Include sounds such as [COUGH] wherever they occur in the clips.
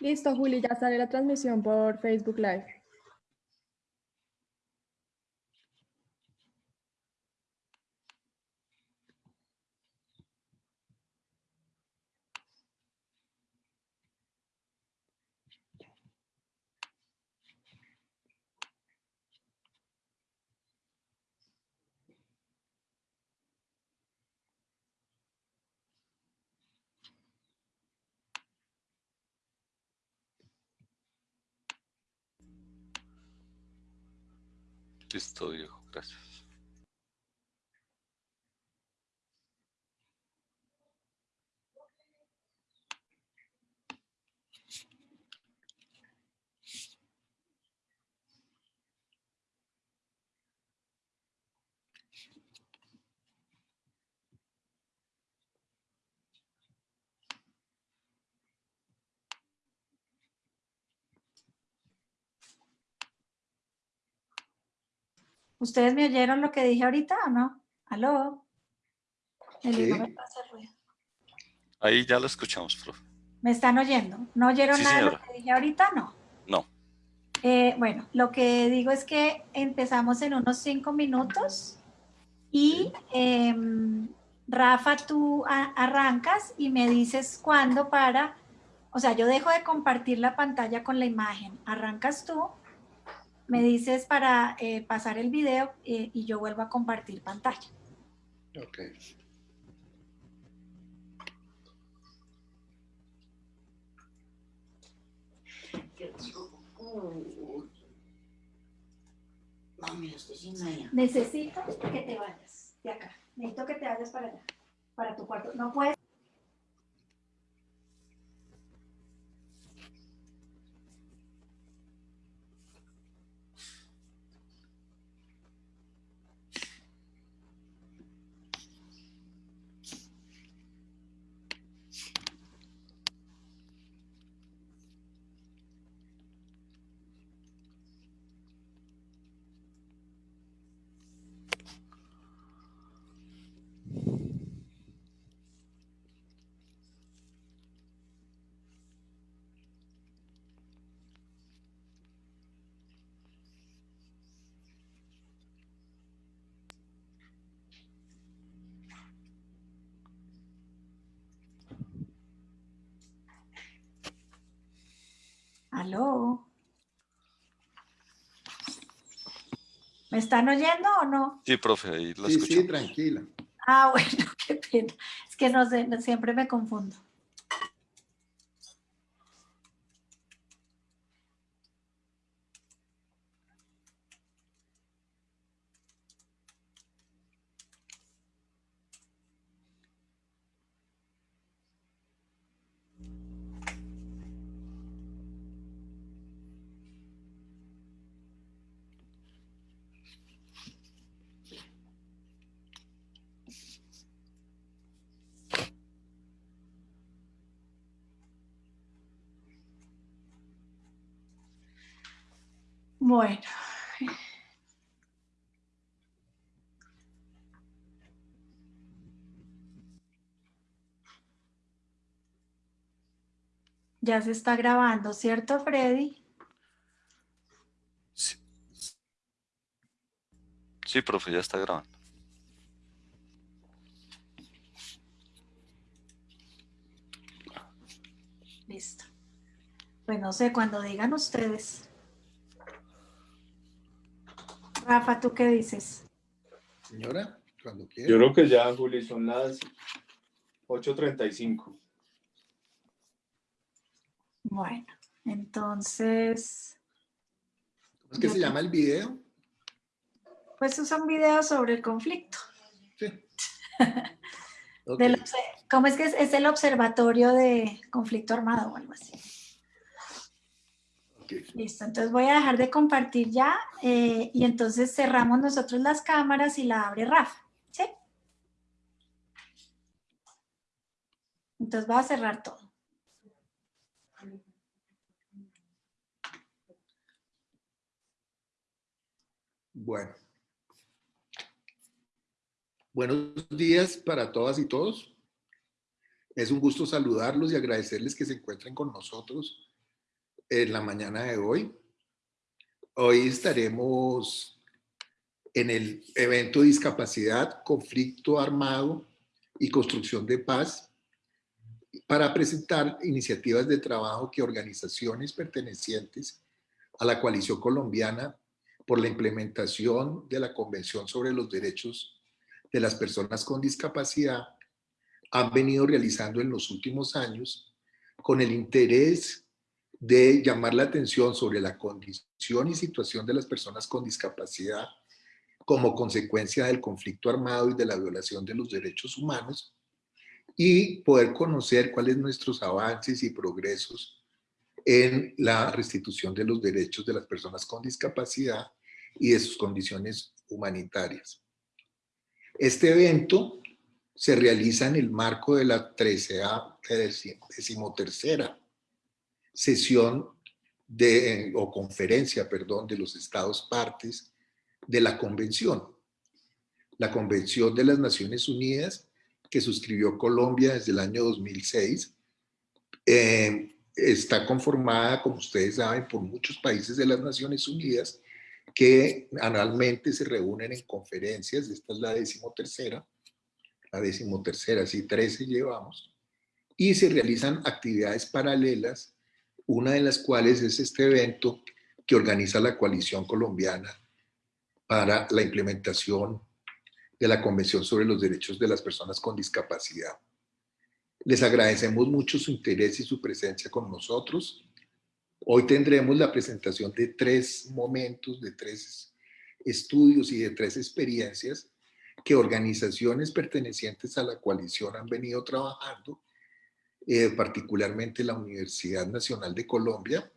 Listo, Juli, ya sale la transmisión por Facebook Live. Listo, viejo, gracias. ¿Ustedes me oyeron lo que dije ahorita o no? ¿Aló? El Sí. me pasa el ruido. Ahí ya lo escuchamos, profe. ¿Me están oyendo? ¿No oyeron Sí, nada de lo que dije ahorita? No. No. Eh, bueno, lo que digo es que empezamos en unos cinco minutos y em, Rafa, tú a- arrancas y me dices cuándo para, o sea, yo dejo de compartir la pantalla con la imagen, arrancas tú, me dices para eh, pasar el video eh, y yo vuelvo a compartir pantalla. Ok. Mami, estoy sin allá. Necesito que te vayas de acá, necesito que te vayas para allá, para tu cuarto. No puedes. Aló. ¿Me están oyendo o no? Sí, profe, ahí lo Sí, sí, escuchamos. tranquila. Ah, [LAUGHS] bueno, qué pena. Es que no sé, siempre me confundo. Bueno. Ya se está grabando, ¿cierto, Freddy? Sí. Sí, profe, ya está grabando. Listo. Pues no sé, cuando digan ustedes. Rafa, ¿tú qué dices? Señora, cuando quiera. Yo creo que ya, Juli, son las 8.35. Bueno, entonces, ¿Cómo es que se llama el video? pues es un video sobre el conflicto. Sí. [LAUGHS] Del ¿Cómo es que es? Es el observatorio de conflicto armado o algo así. Listo, entonces voy a dejar de compartir ya eh, y entonces cerramos nosotros las cámaras y la abre Rafa, ¿sí? Entonces voy a cerrar todo. Bueno. Buenos días para todas y todos. Es un gusto saludarlos y agradecerles que se encuentren con nosotros en la mañana de hoy. Hoy estaremos en el evento Discapacidad, Conflicto Armado y Construcción de Paz para presentar iniciativas de trabajo que organizaciones pertenecientes a la coalición colombiana por la implementación de la Convención sobre los Derechos de las Personas con Discapacidad han venido realizando en los últimos años con el interés de llamar la atención sobre la condición y situación de las personas con discapacidad como consecuencia del conflicto armado y de la violación de los derechos humanos y poder conocer cuáles nuestros avances y progresos en la restitución de los derechos de las personas con discapacidad y de sus condiciones humanitarias. Este evento se realiza en el marco de la 13 decimotercera sesión de, o conferencia, perdón, de los estados partes de la convención. La Convención de las Naciones Unidas que suscribió Colombia desde el año 2006 eh, está conformada, como ustedes saben, por muchos países de las Naciones Unidas que anualmente se reúnen en conferencias, esta es la decimotercera, la decimotercera, sí, 13 llevamos, y se realizan actividades paralelas, una de las cuales es este evento que organiza la coalición colombiana para la implementación de la Convención sobre los Derechos de las Personas con Discapacidad. Les agradecemos mucho su interés y su presencia con nosotros. Hoy tendremos la presentación de tres momentos, de tres estudios y de tres experiencias que organizaciones pertenecientes a la coalición han venido trabajando, eh, particularmente la Universidad Nacional de Colombia,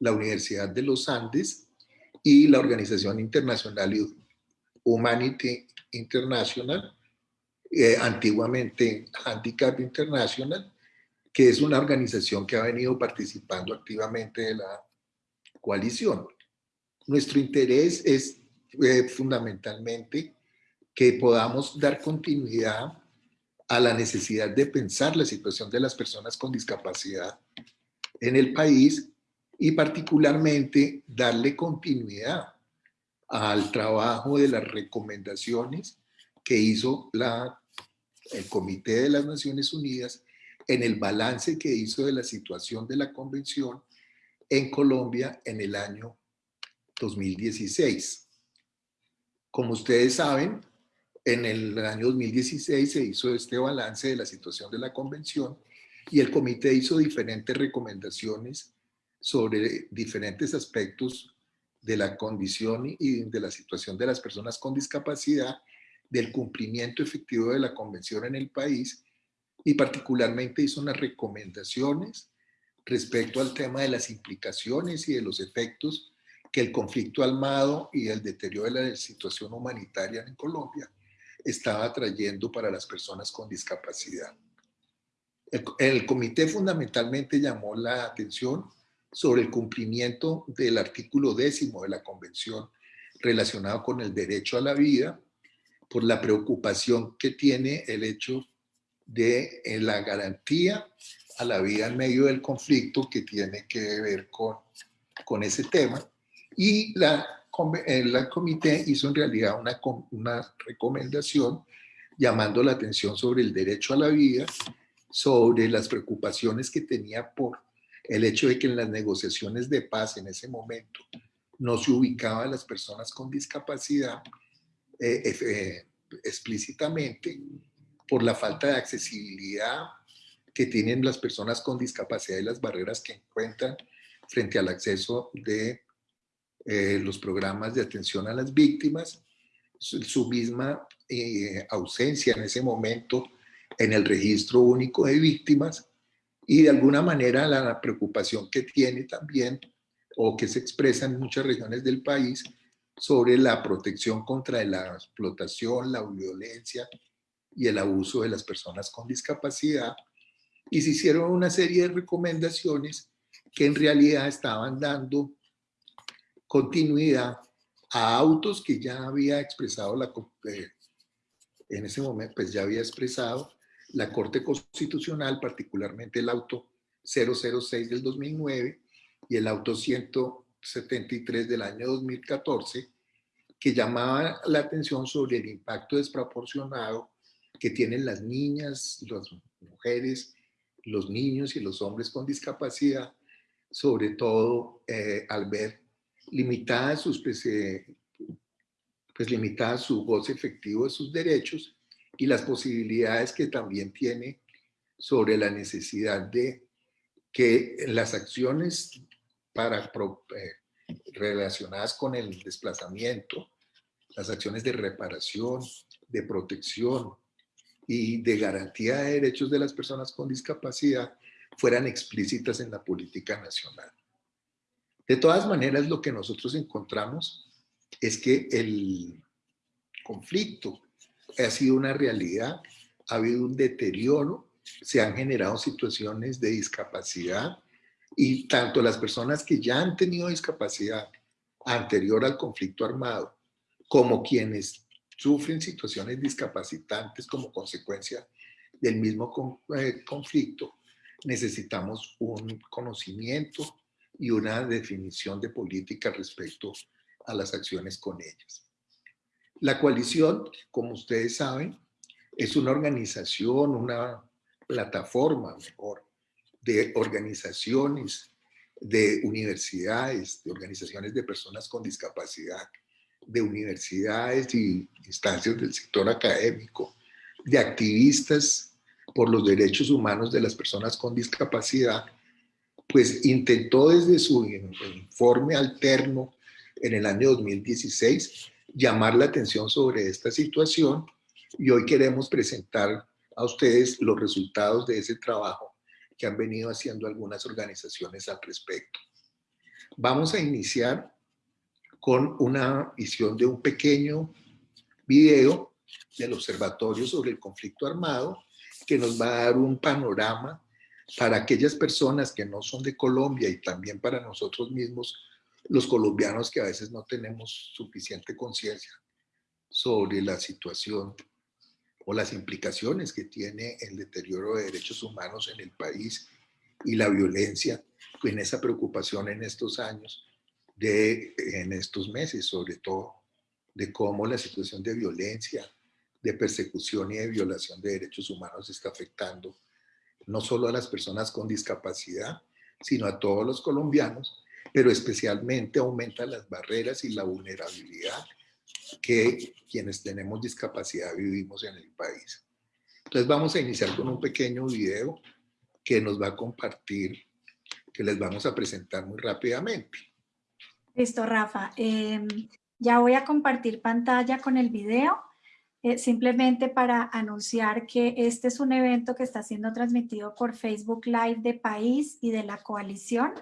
la Universidad de los Andes y la Organización Internacional Humanity International, eh, antiguamente Handicap International, que es una organización que ha venido participando activamente de la coalición. Nuestro interés es eh, fundamentalmente que podamos dar continuidad a la necesidad de pensar la situación de las personas con discapacidad en el país y particularmente darle continuidad al trabajo de las recomendaciones que hizo la, el Comité de las Naciones Unidas en el balance que hizo de la situación de la convención en Colombia en el año 2016. Como ustedes saben, en el año 2016 se hizo este balance de la situación de la convención y el comité hizo diferentes recomendaciones sobre diferentes aspectos de la condición y de la situación de las personas con discapacidad, del cumplimiento efectivo de la convención en el país y particularmente hizo unas recomendaciones respecto al tema de las implicaciones y de los efectos que el conflicto armado y el deterioro de la situación humanitaria en Colombia estaba trayendo para las personas con discapacidad. El, comité fundamentalmente llamó la atención sobre el cumplimiento del artículo décimo de la Convención relacionado con el derecho a la vida, por la preocupación que tiene el hecho de la garantía a la vida en medio del conflicto que tiene que ver con, con ese tema. Y la el comité hizo en realidad una, una recomendación llamando la atención sobre el derecho a la vida, sobre las preocupaciones que tenía por el hecho de que en las negociaciones de paz en ese momento no se ubicaban las personas con discapacidad eh, eh, explícitamente por la falta de accesibilidad que tienen las personas con discapacidad y las barreras que encuentran frente al acceso de eh, los programas de atención a las víctimas, su, misma eh, ausencia en ese momento en el registro único de víctimas y de alguna manera la preocupación que tiene también o que se expresa en muchas regiones del país sobre la protección contra la explotación, la violencia y el abuso de las personas con discapacidad. Y se hicieron una serie de recomendaciones que en realidad estaban dando continuidad a autos que ya había expresado la eh, en ese momento pues ya había expresado la Corte Constitucional, particularmente el auto 006 del 2009 y el auto 173 del año 2014, que llamaba la atención sobre el impacto desproporcionado que tienen las niñas, las mujeres, los niños y los hombres con discapacidad, sobre todo eh, al ver limitada sus, pues, pues limitada su goce efectivo de sus derechos y las posibilidades que también tiene sobre la necesidad de que las acciones para, eh, relacionadas con el desplazamiento, las acciones de reparación, de protección y de garantía de derechos de las personas con discapacidad fueran explícitas en la política nacional. De todas maneras, lo que nosotros encontramos es que el conflicto ha sido una realidad, ha habido un deterioro, se han generado situaciones de discapacidad y tanto las personas que ya han tenido discapacidad anterior al conflicto armado como quienes sufren situaciones discapacitantes como consecuencia del mismo eh, conflicto, necesitamos un conocimiento y una definición de política respecto a las acciones con ellas. La coalición, como ustedes saben, es una organización, una plataforma mejor, de organizaciones, de universidades, de organizaciones de personas con discapacidad, de universidades y instancias del sector académico, de activistas por los derechos humanos de las personas con discapacidad, pues intentó desde su informe alterno en el año 2016 llamar la atención sobre esta situación y hoy queremos presentar a ustedes los resultados de ese trabajo que han venido haciendo algunas organizaciones al respecto. Vamos a iniciar con una visión de un pequeño video del Observatorio sobre el Conflicto Armado que nos va a dar un panorama para aquellas personas que no son de Colombia y también para nosotros mismos, los colombianos que a veces no tenemos suficiente conciencia sobre la situación o las implicaciones que tiene el deterioro de derechos humanos en el país y la violencia en esa preocupación en estos años, de, en estos meses sobre todo, de cómo la situación de violencia, de persecución y de violación de derechos humanos está afectando no solo a las personas con discapacidad, sino a todos los colombianos, pero especialmente aumenta las barreras y la vulnerabilidad que quienes tenemos discapacidad vivimos en el país. Entonces vamos a iniciar con un pequeño video que nos va a compartir, que les vamos a presentar muy rápidamente. Listo, Rafa. Em, ya voy a compartir pantalla con el video. Eh, simplemente para anunciar que este es un evento que está siendo transmitido por Facebook Live de País y de la Coalición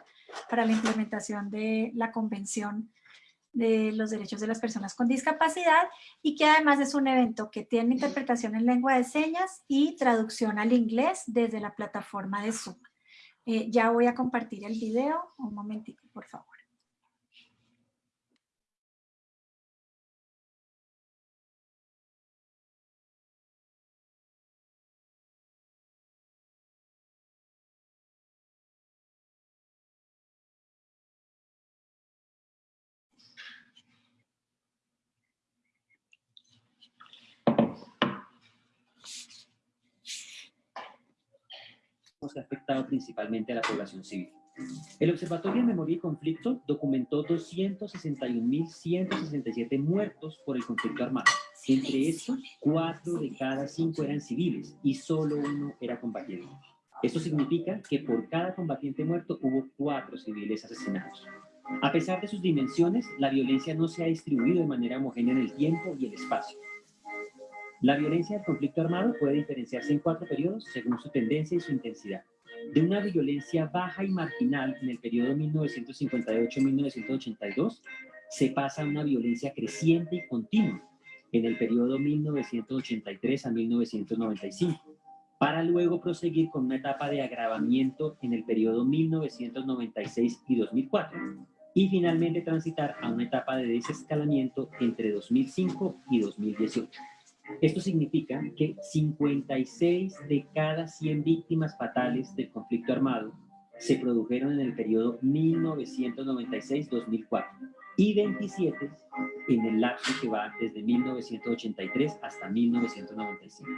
para la implementación de la Convención de los Derechos de las Personas con Discapacidad y que además es un evento que tiene interpretación en lengua de señas y traducción al inglés desde la plataforma de Zoom. Eh, ya voy a compartir el video. Un momentito, por favor. Que ha afectado principalmente a la población civil. El Observatorio de Memoria y Conflicto documentó 261.167 muertos por el conflicto armado. Entre estos, cuatro de cada cinco eran civiles y solo uno era combatiente. Esto significa que por cada combatiente muerto hubo cuatro civiles asesinados. A pesar de sus dimensiones, la violencia no se ha distribuido de manera homogénea en el tiempo y el espacio. La violencia del conflicto armado puede diferenciarse en cuatro periodos según su tendencia y su intensidad. De una violencia baja y marginal en el periodo 1958-1982, se pasa a una violencia creciente y continua en el periodo 1983 a 1995, para luego proseguir con una etapa de agravamiento en el periodo 1996 y 2004, y finalmente transitar a una etapa de desescalamiento entre 2005 y 2018. Esto significa que 56 de cada 100 víctimas fatales del conflicto armado se produjeron en el periodo 1996-2004 y 27 en el lapso que va desde 1983 hasta 1995.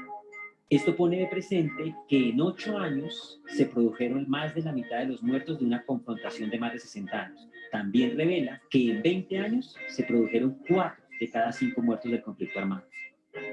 Esto pone de presente que en ocho años se produjeron más de la mitad de los muertos de una confrontación de más de 60 años. También revela que en 20 años se produjeron cuatro de cada cinco muertos del conflicto armado.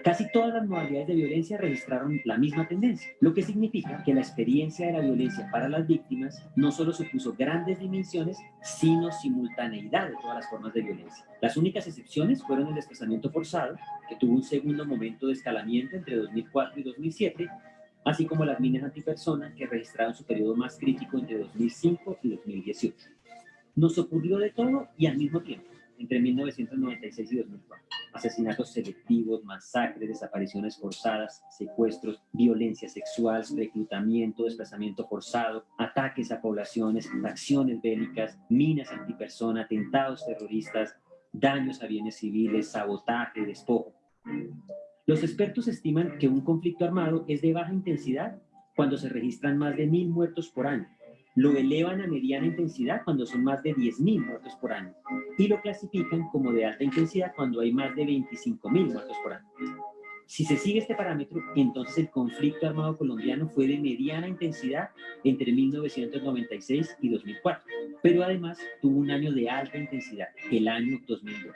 Casi todas las modalidades de violencia registraron la misma tendencia, lo que significa que la experiencia de la violencia para las víctimas no solo supuso grandes dimensiones, sino simultaneidad de todas las formas de violencia. Las únicas excepciones fueron el desplazamiento forzado, que tuvo un segundo momento de escalamiento entre 2004 y 2007, así como las minas antipersona, que registraron su periodo más crítico entre 2005 y 2018. Nos ocurrió de todo y al mismo tiempo entre 1996 y 2004. Asesinatos selectivos, masacres, desapariciones forzadas, secuestros, violencia sexual, reclutamiento, desplazamiento forzado, ataques a poblaciones, acciones bélicas, minas antipersona, atentados terroristas, daños a bienes civiles, sabotaje, despojo. Los expertos estiman que un conflicto armado es de baja intensidad cuando se registran más de mil muertos por año lo elevan a mediana intensidad cuando son más de 10.000 muertos por año y lo clasifican como de alta intensidad cuando hay más de 25.000 muertos por año. Si se sigue este parámetro, entonces el conflicto armado colombiano fue de mediana intensidad entre 1996 y 2004, pero además tuvo un año de alta intensidad, el año 2002.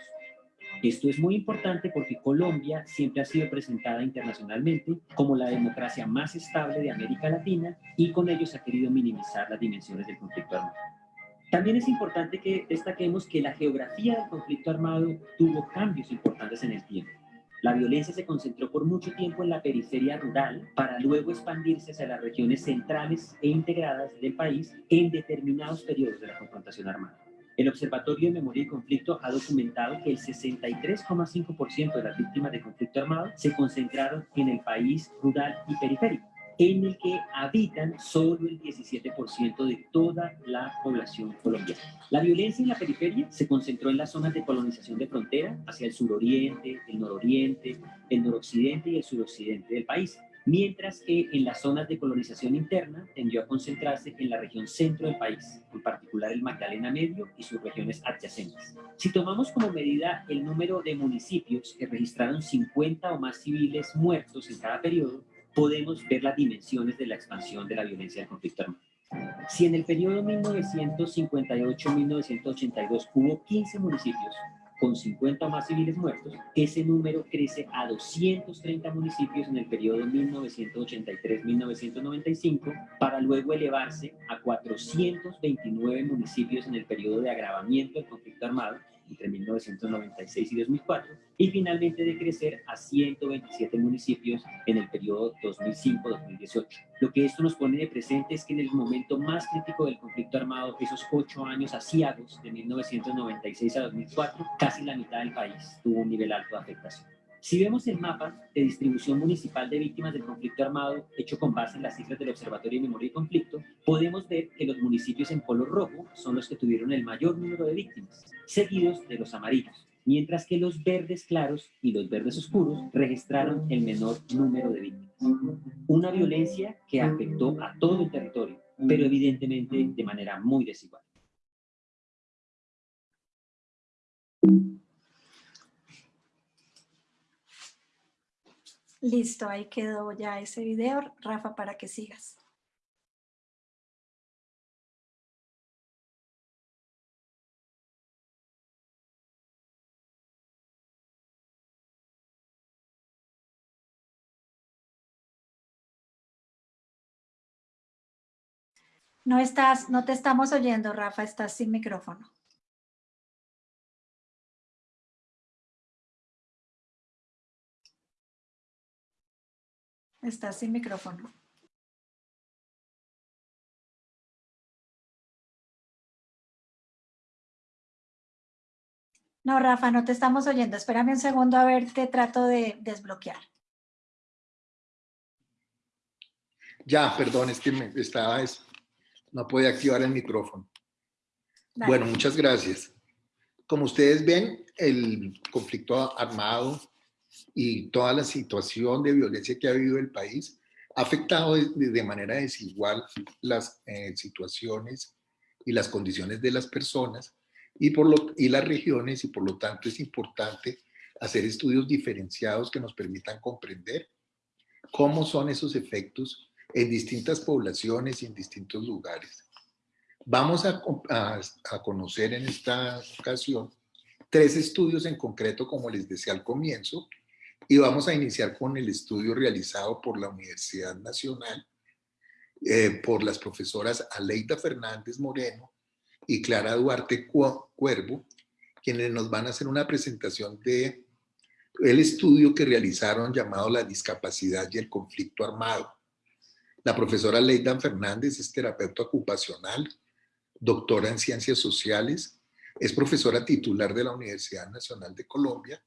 Esto es muy importante porque Colombia siempre ha sido presentada internacionalmente como la democracia más estable de América Latina y con ello se ha querido minimizar las dimensiones del conflicto armado. También es importante que destaquemos que la geografía del conflicto armado tuvo cambios importantes en el tiempo. La violencia se concentró por mucho tiempo en la periferia rural para luego expandirse hacia las regiones centrales e integradas del país en determinados periodos de la confrontación armada. El Observatorio de Memoria y Conflicto ha documentado que el 63,5% de las víctimas de conflicto armado se concentraron en el país rural y periférico, en el que habitan solo el 17% de toda la población colombiana. La violencia en la periferia se concentró en las zonas de colonización de frontera hacia el suroriente, el nororiente, el noroccidente y el suroccidente del país, mientras que en las zonas de colonización interna tendió a concentrarse en la región centro del país, en particular el Magdalena Medio y sus regiones adyacentes. Si tomamos como medida el número de municipios que registraron 50 o más civiles muertos en cada periodo, podemos ver las dimensiones de la expansión de la violencia del conflicto armado. Si en el periodo 1958-1982 hubo 15 municipios, con 50 más civiles muertos, ese número crece a 230 municipios en el periodo 1983-1995, para luego elevarse a 429 municipios en el periodo de agravamiento del conflicto armado, entre 1996 y 2004, y finalmente de crecer a 127 municipios en el periodo 2005-2018. Lo que esto nos pone de presente es que en el momento más crítico del conflicto armado, esos ocho años asiagos de 1996 a 2004, casi la mitad del país tuvo un nivel alto de afectación. Si vemos el mapa de distribución municipal de víctimas del conflicto armado hecho con base en las cifras del Observatorio de Memoria y Conflicto, podemos ver que los municipios en color rojo son los que tuvieron el mayor número de víctimas, seguidos de los amarillos, mientras que los verdes claros y los verdes oscuros registraron el menor número de víctimas. Una violencia que afectó a todo el territorio, pero evidentemente de manera muy desigual. Listo, ahí quedó ya ese video, Rafa, para que sigas. No estás, no te estamos oyendo, Rafa, estás sin micrófono. Estás sin micrófono. No, Rafa, no te estamos oyendo. Espérame un segundo a ver, te trato de desbloquear. Ya, perdón, es que me estaba, no podía activar el micrófono. Bueno, muchas gracias. Como ustedes ven, el conflicto armado y toda la situación de violencia que ha vivido el país ha afectado de, de manera desigual las eh, situaciones y las condiciones de las personas y, por lo, y las regiones y por lo tanto es importante hacer estudios diferenciados que nos permitan comprender cómo son esos efectos en distintas poblaciones y en distintos lugares. Vamos a, a, a conocer en esta ocasión tres estudios en concreto, como les decía al comienzo, y vamos a iniciar con el estudio realizado por la Universidad Nacional, eh, por las profesoras Aleida Fernández Moreno y Clara Duarte Cuervo, quienes nos van a hacer una presentación de el estudio que realizaron llamado La discapacidad y el conflicto armado. La profesora Leida Fernández es terapeuta ocupacional, doctora en ciencias sociales, es profesora titular de la Universidad Nacional de Colombia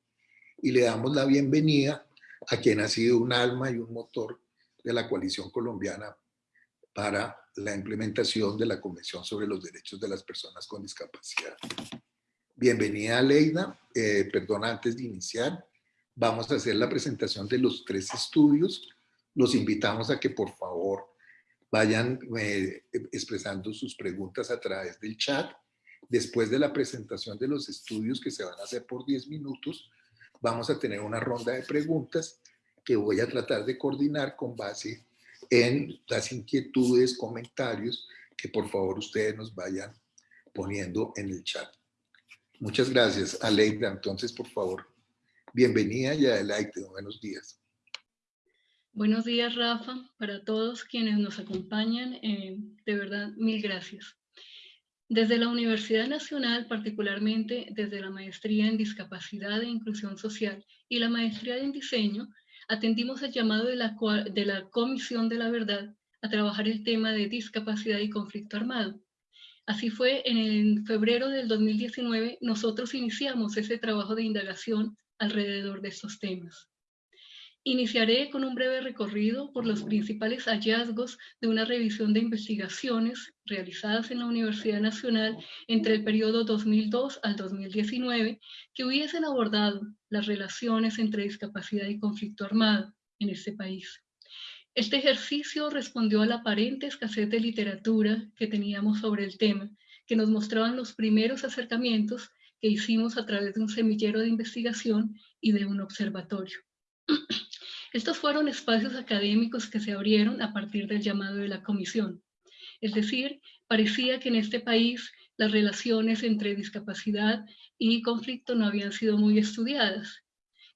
y le damos la bienvenida a quien ha sido un alma y un motor de la coalición colombiana para la implementación de la Convención sobre los Derechos de las Personas con Discapacidad. Bienvenida Leida, eh, perdona antes de iniciar, vamos a hacer la presentación de los tres estudios, los invitamos a que por favor vayan eh, expresando sus preguntas a través del chat. Después de la presentación de los estudios que se van a hacer por 10 minutos, vamos a tener una ronda de preguntas que voy a tratar de coordinar con base en las inquietudes, comentarios que por favor ustedes nos vayan poniendo en el chat. Muchas gracias, Aleida. Entonces, por favor, bienvenida y adelante. Buenos días. Buenos días, Rafa, para todos quienes nos acompañan. Eh, de verdad, mil gracias. Desde la Universidad Nacional, particularmente desde la Maestría en Discapacidad e Inclusión Social y la Maestría en Diseño, atendimos el llamado de la, Comisión de la Verdad a trabajar el tema de discapacidad y conflicto armado. Así fue, en febrero del 2019 nosotros iniciamos ese trabajo de indagación alrededor de estos temas. Iniciaré con un breve recorrido por los principales hallazgos de una revisión de investigaciones realizadas en la Universidad Nacional entre el periodo 2002 al 2019 que hubiesen abordado las relaciones entre discapacidad y conflicto armado en este país. Este ejercicio respondió a la aparente escasez de literatura que teníamos sobre el tema, que nos mostraban los primeros acercamientos que hicimos a través de un semillero de investigación y de un observatorio. [CLEARS THROAT] Estos fueron espacios académicos que se abrieron a partir del llamado de la comisión. Es decir, parecía que en este país las relaciones entre discapacidad y conflicto no habían sido muy estudiadas.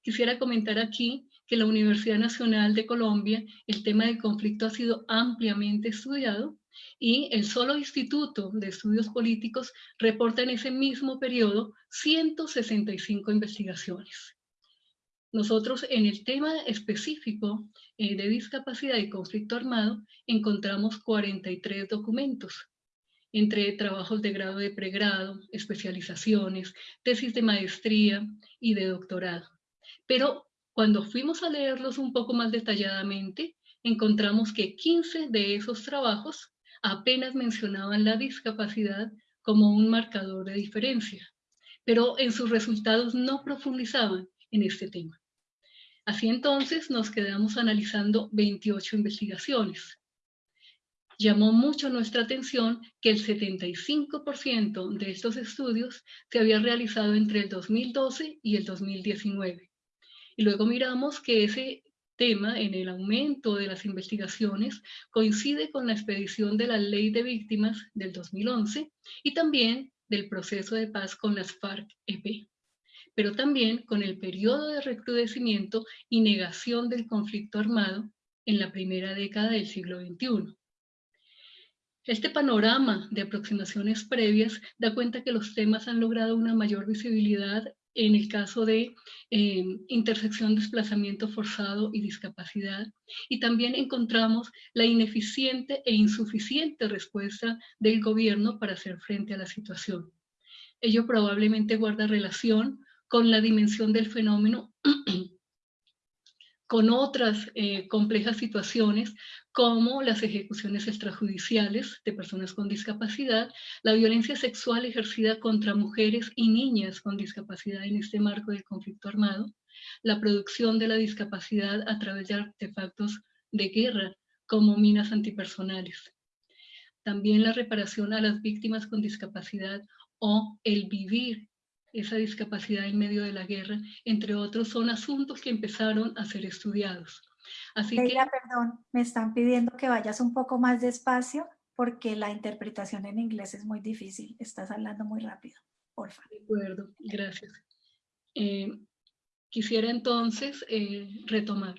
Quisiera comentar aquí que la Universidad Nacional de Colombia el tema del conflicto ha sido ampliamente estudiado y el solo Instituto de Estudios Políticos reporta en ese mismo periodo 165 investigaciones. Nosotros en el tema específico eh, de discapacidad y conflicto armado encontramos 43 documentos, entre trabajos de grado de pregrado, especializaciones, tesis de maestría y de doctorado. Pero cuando fuimos a leerlos un poco más detalladamente, encontramos que 15 de esos trabajos apenas mencionaban la discapacidad como un marcador de diferencia, pero en sus resultados no profundizaban en este tema. Así entonces nos quedamos analizando 28 investigaciones. Llamó mucho nuestra atención que el 75% de estos estudios se había realizado entre el 2012 y el 2019. Y luego miramos que ese tema en el aumento de las investigaciones coincide con la expedición de la Ley de Víctimas del 2011 y también del proceso de paz con las FARC-EP pero también con el periodo de recrudecimiento y negación del conflicto armado en la primera década del siglo XXI. Este panorama de aproximaciones previas da cuenta que los temas han logrado una mayor visibilidad en el caso de eh, intersección, desplazamiento forzado y discapacidad. Y también encontramos la ineficiente e insuficiente respuesta del gobierno para hacer frente a la situación. Ello probablemente guarda relación con la dimensión del fenómeno, [CLEARS THROAT] con otras eh, complejas situaciones como las ejecuciones extrajudiciales de personas con discapacidad, la violencia sexual ejercida contra mujeres y niñas con discapacidad en este marco del conflicto armado, la producción de la discapacidad a través de artefactos de guerra como minas antipersonales. También la reparación a las víctimas con discapacidad o el vivir esa discapacidad en medio de la guerra, entre otros, son asuntos que empezaron a ser estudiados. Así Leila, perdón, me están pidiendo que vayas un poco más despacio porque la interpretación en inglés es muy difícil. Estás hablando muy rápido, porfa. De acuerdo, gracias. Eh, quisiera entonces eh, retomar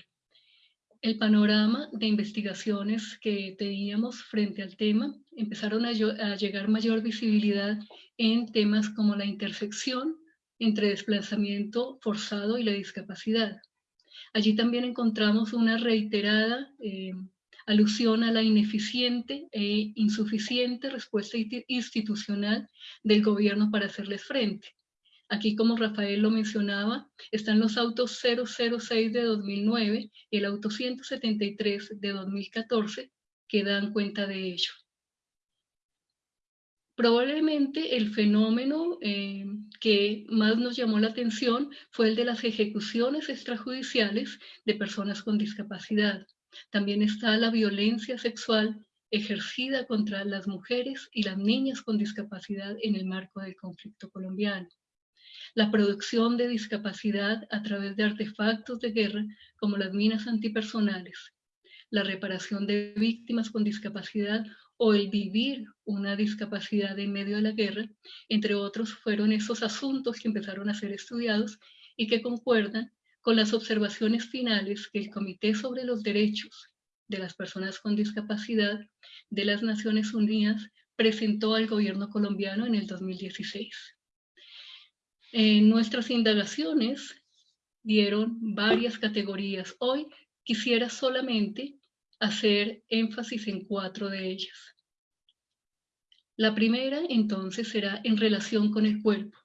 el panorama de investigaciones que teníamos frente al tema. Empezaron a, llegar mayor visibilidad en temas como la intersección entre desplazamiento forzado y la discapacidad. Allí también encontramos una reiterada eh, alusión a la ineficiente e insuficiente respuesta institucional del gobierno para hacerles frente. Aquí, como Rafael lo mencionaba, están los autos 006 de 2009 y el auto 173 de 2014 que dan cuenta de ello. Probablemente el fenómeno eh, que más nos llamó la atención fue el de las ejecuciones extrajudiciales de personas con discapacidad. También está la violencia sexual ejercida contra las mujeres y las niñas con discapacidad en el marco del conflicto colombiano. La producción de discapacidad a través de artefactos de guerra como las minas antipersonales, la reparación de víctimas con discapacidad o el vivir una discapacidad en medio de la guerra, entre otros, fueron esos asuntos que empezaron a ser estudiados y que concuerdan con las observaciones finales que el Comité sobre los Derechos de las Personas con Discapacidad de las Naciones Unidas presentó al gobierno colombiano en el 2016. En nuestras indagaciones dieron varias categorías. Hoy quisiera solamente hacer énfasis en cuatro de ellas. La primera, entonces, será en relación con el cuerpo.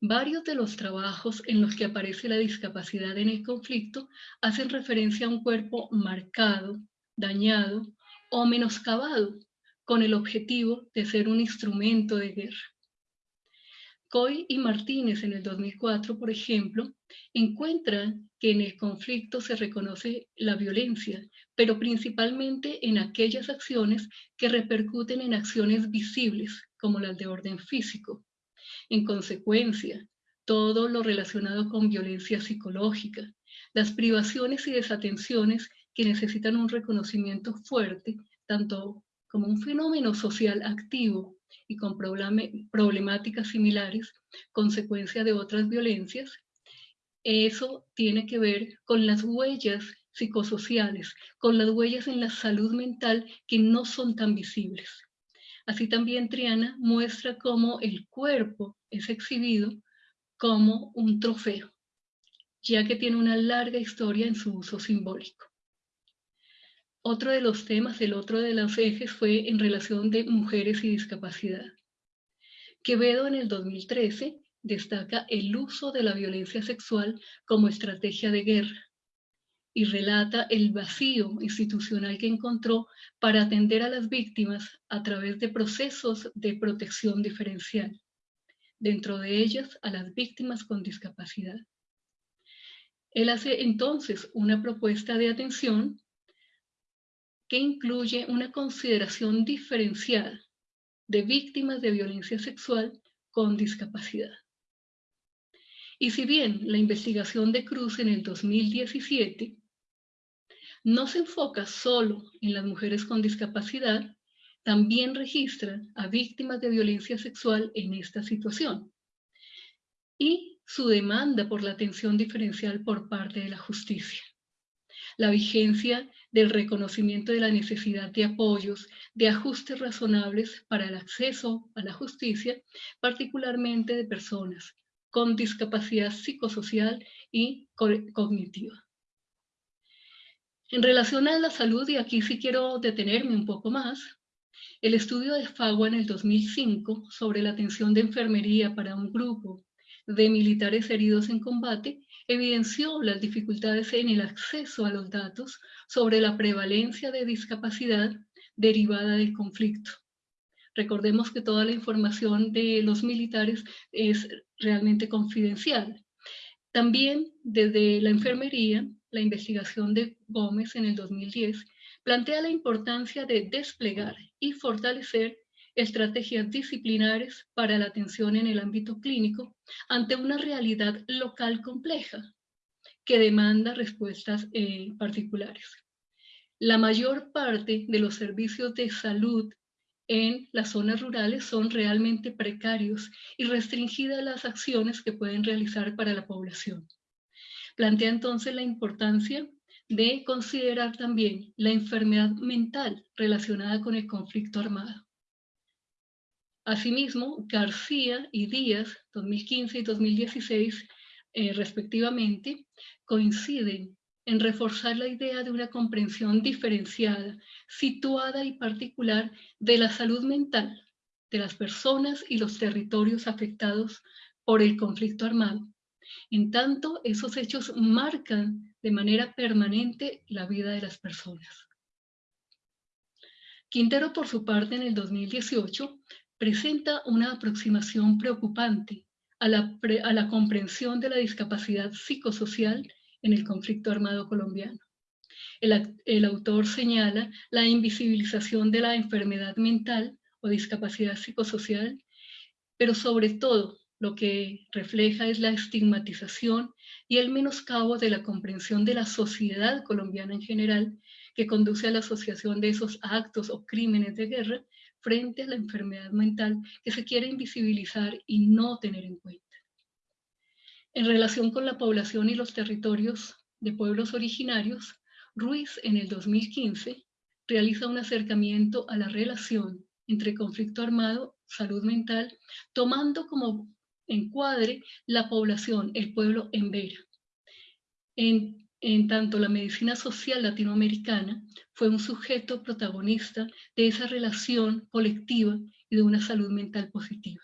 Varios de los trabajos en los que aparece la discapacidad en el conflicto hacen referencia a un cuerpo marcado, dañado o menoscabado, con el objetivo de ser un instrumento de guerra. Coy y Martínez en el 2004, por ejemplo, encuentran que en el conflicto se reconoce la violencia, pero principalmente en aquellas acciones que repercuten en acciones visibles, como las de orden físico. En consecuencia, todo lo relacionado con violencia psicológica, las privaciones y desatenciones que necesitan un reconocimiento fuerte, tanto como un fenómeno social activo y con problemáticas similares, consecuencia de otras violencias, eso tiene que ver con las huellas psicosociales, con las huellas en la salud mental que no son tan visibles. Así también Triana muestra cómo el cuerpo es exhibido como un trofeo, ya que tiene una larga historia en su uso simbólico. Otro de los temas, el otro de los ejes fue en relación de mujeres y discapacidad. Quevedo en el 2013 destaca el uso de la violencia sexual como estrategia de guerra y relata el vacío institucional que encontró para atender a las víctimas a través de procesos de protección diferencial, dentro de ellas a las víctimas con discapacidad. Él hace entonces una propuesta de atención que incluye una consideración diferenciada de víctimas de violencia sexual con discapacidad. Y si bien la investigación de Cruz en el 2017 no se enfoca solo en las mujeres con discapacidad, también registra a víctimas de violencia sexual en esta situación y su demanda por la atención diferencial por parte de la justicia. La vigencia del reconocimiento de la necesidad de apoyos, de ajustes razonables para el acceso a la justicia, particularmente de personas con discapacidad psicosocial y cognitiva. En relación a la salud, y aquí sí quiero detenerme un poco más, el estudio de FAGUA en el 2005 sobre la atención de enfermería para un grupo de militares heridos en combate evidenció las dificultades en el acceso a los datos sobre la prevalencia de discapacidad derivada del conflicto. Recordemos que toda la información de los militares es realmente confidencial. También desde la enfermería, la investigación de Gómez en el 2010 plantea la importancia de desplegar y fortalecer estrategias disciplinares para la atención en el ámbito clínico ante una realidad local compleja que demanda respuestas eh, particulares. La mayor parte de los servicios de salud en las zonas rurales son realmente precarios y restringidas las acciones que pueden realizar para la población. Plantea entonces la importancia de considerar también la enfermedad mental relacionada con el conflicto armado. Asimismo, García y Díaz, 2015 y 2016, eh, respectivamente, coinciden en reforzar la idea de una comprensión diferenciada, situada y particular de la salud mental de las personas y los territorios afectados por el conflicto armado. En tanto, esos hechos marcan de manera permanente la vida de las personas. Quintero, por su parte, en el 2018, presenta una aproximación preocupante a la, a la comprensión de la discapacidad psicosocial en el conflicto armado colombiano. El, el, autor señala la invisibilización de la enfermedad mental o discapacidad psicosocial, pero sobre todo lo que refleja es la estigmatización y el menoscabo de la comprensión de la sociedad colombiana en general que conduce a la asociación de esos actos o crímenes de guerra frente a la enfermedad mental que se quiere invisibilizar y no tener en cuenta. En relación con la población y los territorios de pueblos originarios, Ruiz en el 2015 realiza un acercamiento a la relación entre conflicto armado, salud mental, tomando como encuadre la población, el pueblo en Vera. En en tanto la medicina social latinoamericana fue un sujeto protagonista de esa relación colectiva y de una salud mental positiva.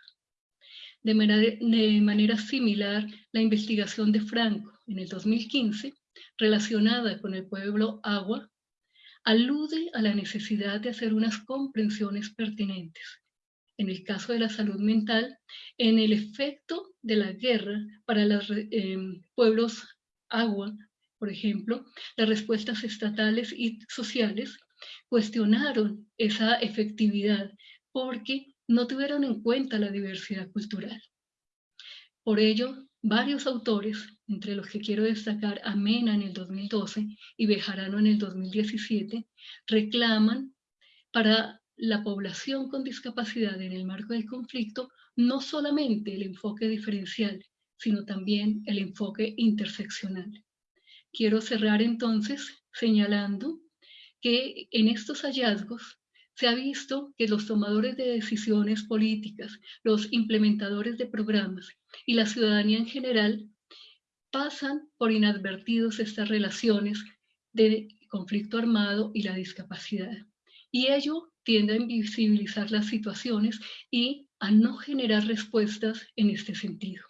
De manera, similar, la investigación de Franco en el 2015, relacionada con el pueblo Agua, alude a la necesidad de hacer unas comprensiones pertinentes. En el caso de la salud mental, en el efecto de la guerra para los eh, pueblos Agua por ejemplo, las respuestas estatales y sociales cuestionaron esa efectividad porque no tuvieron en cuenta la diversidad cultural. Por ello, varios autores, entre los que quiero destacar a Mena en el 2012 y Bejarano en el 2017, reclaman para la población con discapacidad en el marco del conflicto no solamente el enfoque diferencial, sino también el enfoque interseccional. Quiero cerrar entonces señalando que en estos hallazgos se ha visto que los tomadores de decisiones políticas, los implementadores de programas y la ciudadanía en general pasan por inadvertidos estas relaciones de conflicto armado y la discapacidad. Y ello tiende a invisibilizar las situaciones y a no generar respuestas en este sentido.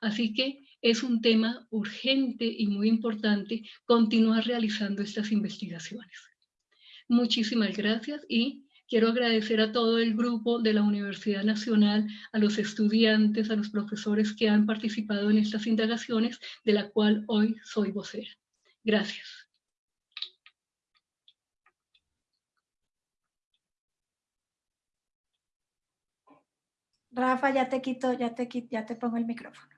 Así que es un tema urgente y muy importante continuar realizando estas investigaciones. Muchísimas gracias y quiero agradecer a todo el grupo de la Universidad Nacional, a los estudiantes, a los profesores que han participado en estas indagaciones, de la cual hoy soy vocera. Gracias. Rafa, ya te quito, ya te, ya te pongo el micrófono.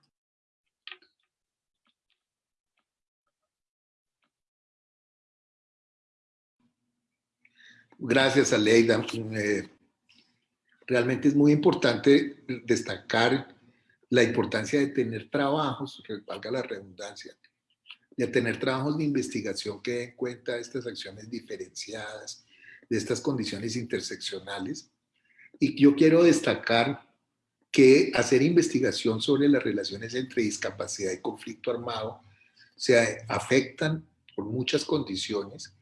Gracias, Aleida. Eh, realmente es muy importante destacar la importancia de tener trabajos, valga la redundancia, de tener trabajos de investigación que den cuenta de estas acciones diferenciadas, de estas condiciones interseccionales. Y yo quiero destacar que hacer investigación sobre las relaciones entre discapacidad y conflicto armado se afectan por muchas condiciones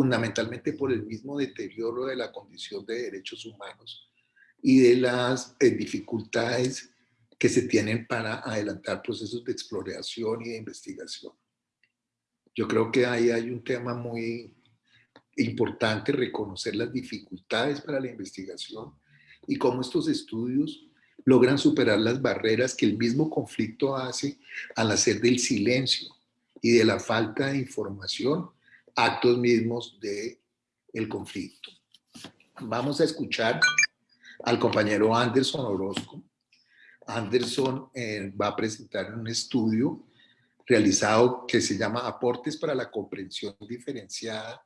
fundamentalmente por el mismo deterioro de la condición de derechos humanos y de las eh, dificultades que se tienen para adelantar procesos de exploración y de investigación. Yo creo que ahí hay un tema muy importante, reconocer las dificultades para la investigación y cómo estos estudios logran superar las barreras que el mismo conflicto hace al hacer del silencio y de la falta de información actos mismos de el conflicto. Vamos a escuchar al compañero Anderson Orozco. Anderson eh, va a presentar un estudio realizado que se llama Aportes para la comprensión diferenciada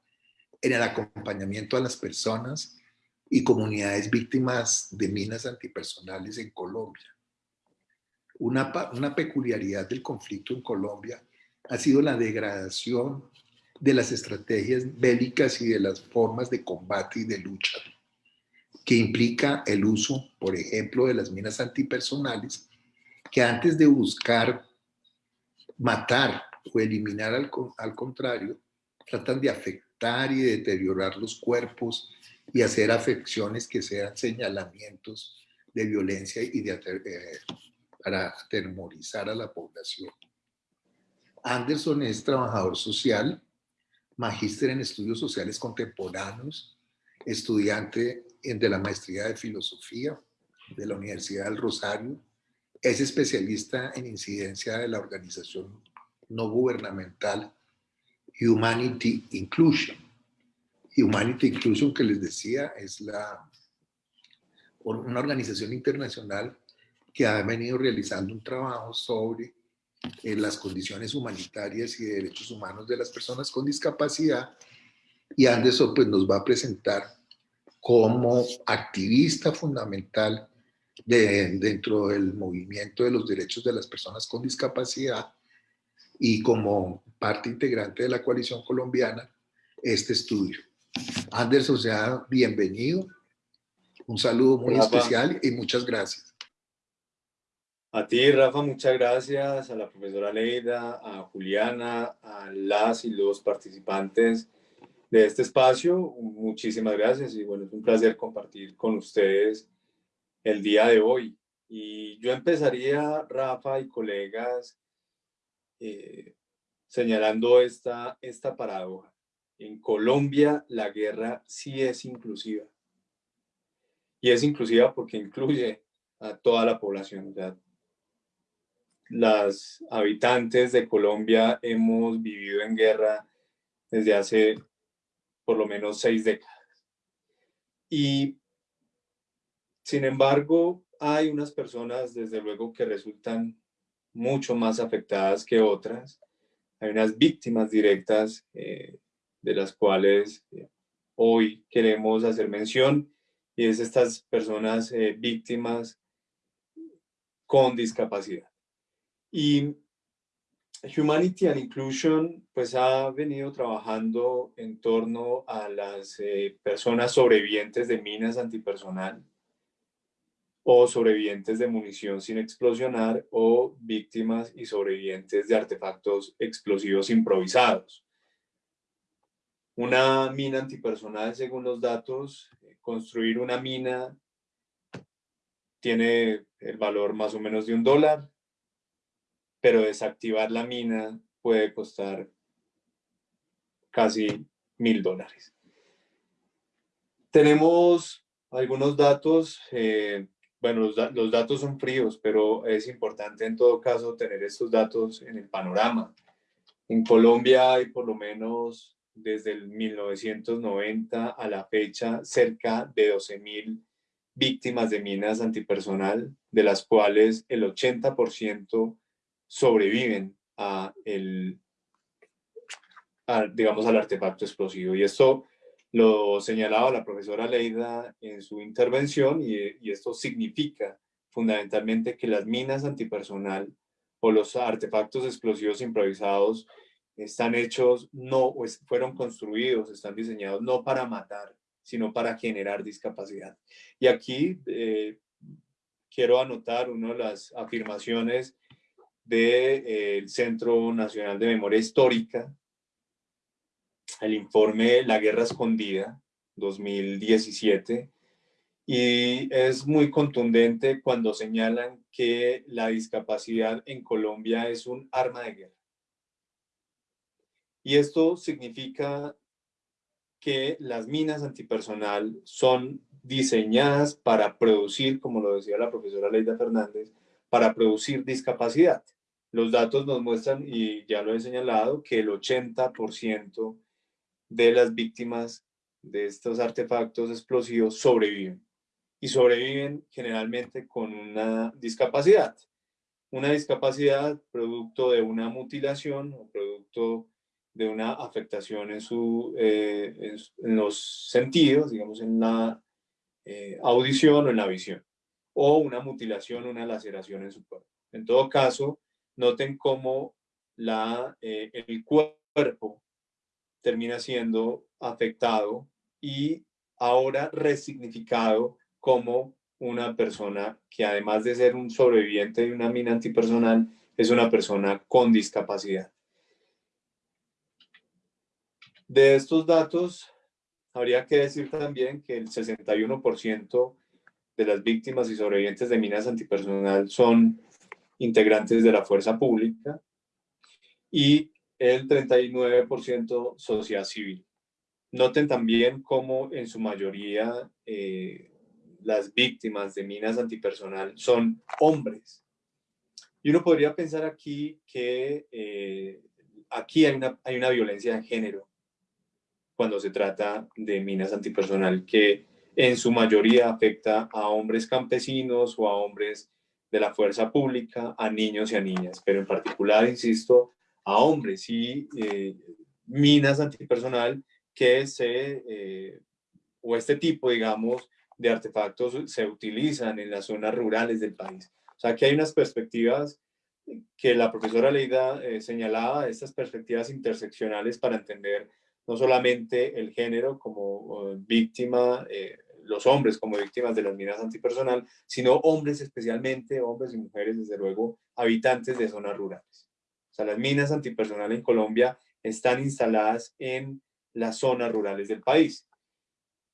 en el acompañamiento a las personas y comunidades víctimas de minas antipersonales en Colombia. Una, una peculiaridad del conflicto en Colombia ha sido la degradación de las estrategias bélicas y de las formas de combate y de lucha, que implica el uso, por ejemplo, de las minas antipersonales, que antes de buscar matar o eliminar al, al contrario, tratan de afectar y deteriorar los cuerpos y hacer afecciones que sean señalamientos de violencia y de, eh, para atemorizar a la población. Anderson es trabajador social, magíster en estudios sociales contemporáneos, estudiante de la maestría de filosofía de la Universidad del Rosario, es especialista en incidencia de la organización no gubernamental Humanity Inclusion. Humanity Inclusion, que les decía, es la, una organización internacional que ha venido realizando un trabajo sobre eh, las condiciones humanitarias y derechos humanos de las personas con discapacidad. Y Anderson pues, nos va a presentar como activista fundamental de, dentro del movimiento de los derechos de las personas con discapacidad y como parte integrante de la coalición colombiana este estudio. Anderson, sea bienvenido. Un saludo muy especial y muchas gracias. A ti, Rafa, muchas gracias. A la profesora Leida, a Juliana, a las y los participantes de este espacio. Muchísimas gracias y bueno, es un placer compartir con ustedes el día de hoy. Y yo empezaría, Rafa y colegas, eh, señalando esta, esta paradoja. En Colombia la guerra sí es inclusiva. Y es inclusiva porque incluye a toda la población. Las habitantes de Colombia hemos vivido en guerra desde hace por lo menos seis décadas. Y sin embargo, hay unas personas, desde luego, que resultan mucho más afectadas que otras. Hay unas víctimas directas eh, de las cuales eh, hoy queremos hacer mención y es estas personas eh, víctimas con discapacidad. Y Humanity and Inclusion pues ha venido trabajando en torno a las personas sobrevivientes de minas antipersonal o sobrevivientes de munición sin explosionar o víctimas y sobrevivientes de artefactos explosivos improvisados. Una mina antipersonal, según los datos, eh, construir una mina tiene el valor más o menos de un dólar, pero desactivar la mina puede costar casi mil dólares. Tenemos algunos datos eh, bueno, los, datos son fríos, pero es importante en todo caso tener estos datos en el panorama. En Colombia hay por lo menos desde el 1990 a la fecha cerca de 12.000 víctimas de minas antipersonal, de las cuales el 80% sobreviven a el, digamos, al artefacto explosivo. Y esto lo señalaba la profesora Leida en su intervención y, esto significa fundamentalmente que las minas antipersonal o los artefactos explosivos improvisados están hechos, no, fueron construidos, están diseñados no para matar, sino para generar discapacidad. Y aquí eh, quiero anotar una de las afirmaciones del eh, Centro Nacional de Memoria Histórica, el informe La Guerra Escondida 2017 y es muy contundente cuando señalan que la discapacidad en Colombia es un arma de guerra. Y esto significa que las minas antipersonal son diseñadas para producir, como lo decía la profesora Leida Fernández, para producir discapacidad. Los datos nos muestran, y ya lo he señalado, que el 80% de las víctimas de estos artefactos explosivos sobreviven. Y sobreviven generalmente con una discapacidad. Una discapacidad producto de una mutilación o producto de una afectación en, su, eh, en, los sentidos, digamos en la eh, audición o en la visión, o una mutilación, una laceración en su cuerpo. En todo caso, noten cómo la, eh, el cuerpo termina siendo afectado y ahora resignificado como una persona que además de ser un sobreviviente de una mina antipersonal, es una persona con discapacidad. De estos datos, habría que decir también que el 61% de las víctimas y sobrevivientes de minas antipersonal son integrantes de la fuerza pública y el 39% sociedad civil. Noten también cómo en su mayoría eh, las víctimas de minas antipersonal son hombres. Y uno podría pensar aquí que eh, aquí hay una, hay una violencia de género cuando se trata de minas antipersonal que en su mayoría afecta a hombres campesinos o a hombres de la fuerza pública, a niños y a niñas, pero en particular, insisto, a hombres y eh, minas antipersonal que se, eh, o este tipo, digamos, de artefactos se utilizan en las zonas rurales del país. O sea, que hay unas perspectivas que la profesora Leida eh, señalaba, estas perspectivas interseccionales para entender no solamente el género como víctima, los hombres como víctimas de las minas antipersonal, sino hombres especialmente, hombres y mujeres, desde luego, habitantes de zonas rurales. O sea, las minas antipersonal en Colombia están instaladas en las zonas rurales del país.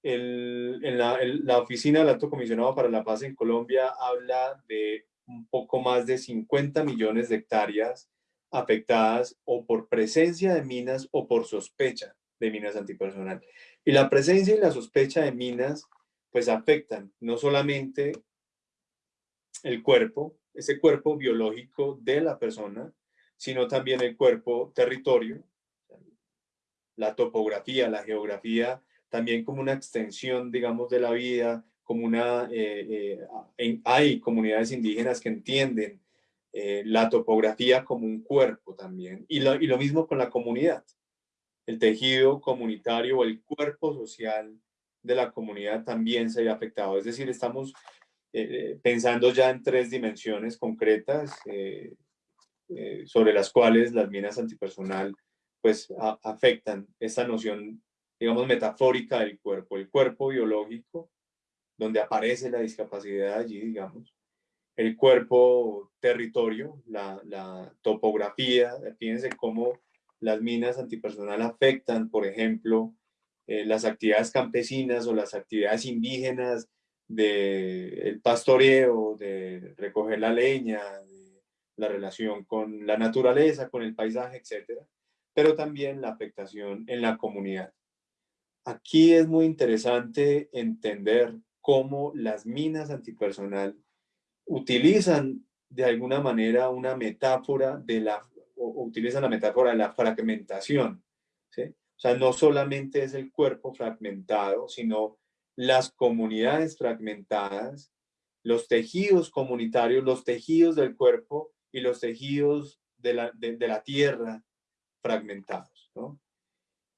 El, en la, la, Oficina del Alto Comisionado para la Paz en Colombia habla de un poco más de 50 millones de hectáreas afectadas o por presencia de minas o por sospecha de minas antipersonal. Y la presencia y la sospecha de minas pues afectan no solamente el cuerpo, ese cuerpo biológico de la persona, sino también el cuerpo territorio, la topografía, la geografía, también como una extensión, digamos, de la vida, como una, eh, eh, hay comunidades indígenas que entienden eh, la topografía como un cuerpo también, y lo, y lo mismo con la comunidad, el tejido comunitario o el cuerpo social de la comunidad también se ve afectado, es decir, estamos pensando ya en tres dimensiones concretas, eh, sobre las cuales las minas antipersonal pues afectan esta noción, digamos, metafórica del cuerpo, el cuerpo biológico, donde aparece la discapacidad allí, digamos, el cuerpo territorio, la, la topografía, fíjense cómo las minas antipersonal afectan, por ejemplo, eh, las actividades campesinas o las actividades indígenas del el pastoreo, de recoger la leña, la relación con la naturaleza, con el paisaje, etcétera, pero también la afectación en la comunidad. Aquí es muy interesante entender cómo las minas antipersonal utilizan de alguna manera una metáfora de la, utilizan la metáfora de la fragmentación. ¿sí? O sea, no solamente es el cuerpo fragmentado, sino las comunidades fragmentadas, los tejidos comunitarios, los tejidos del cuerpo y los tejidos de la, de, la tierra fragmentados. ¿no?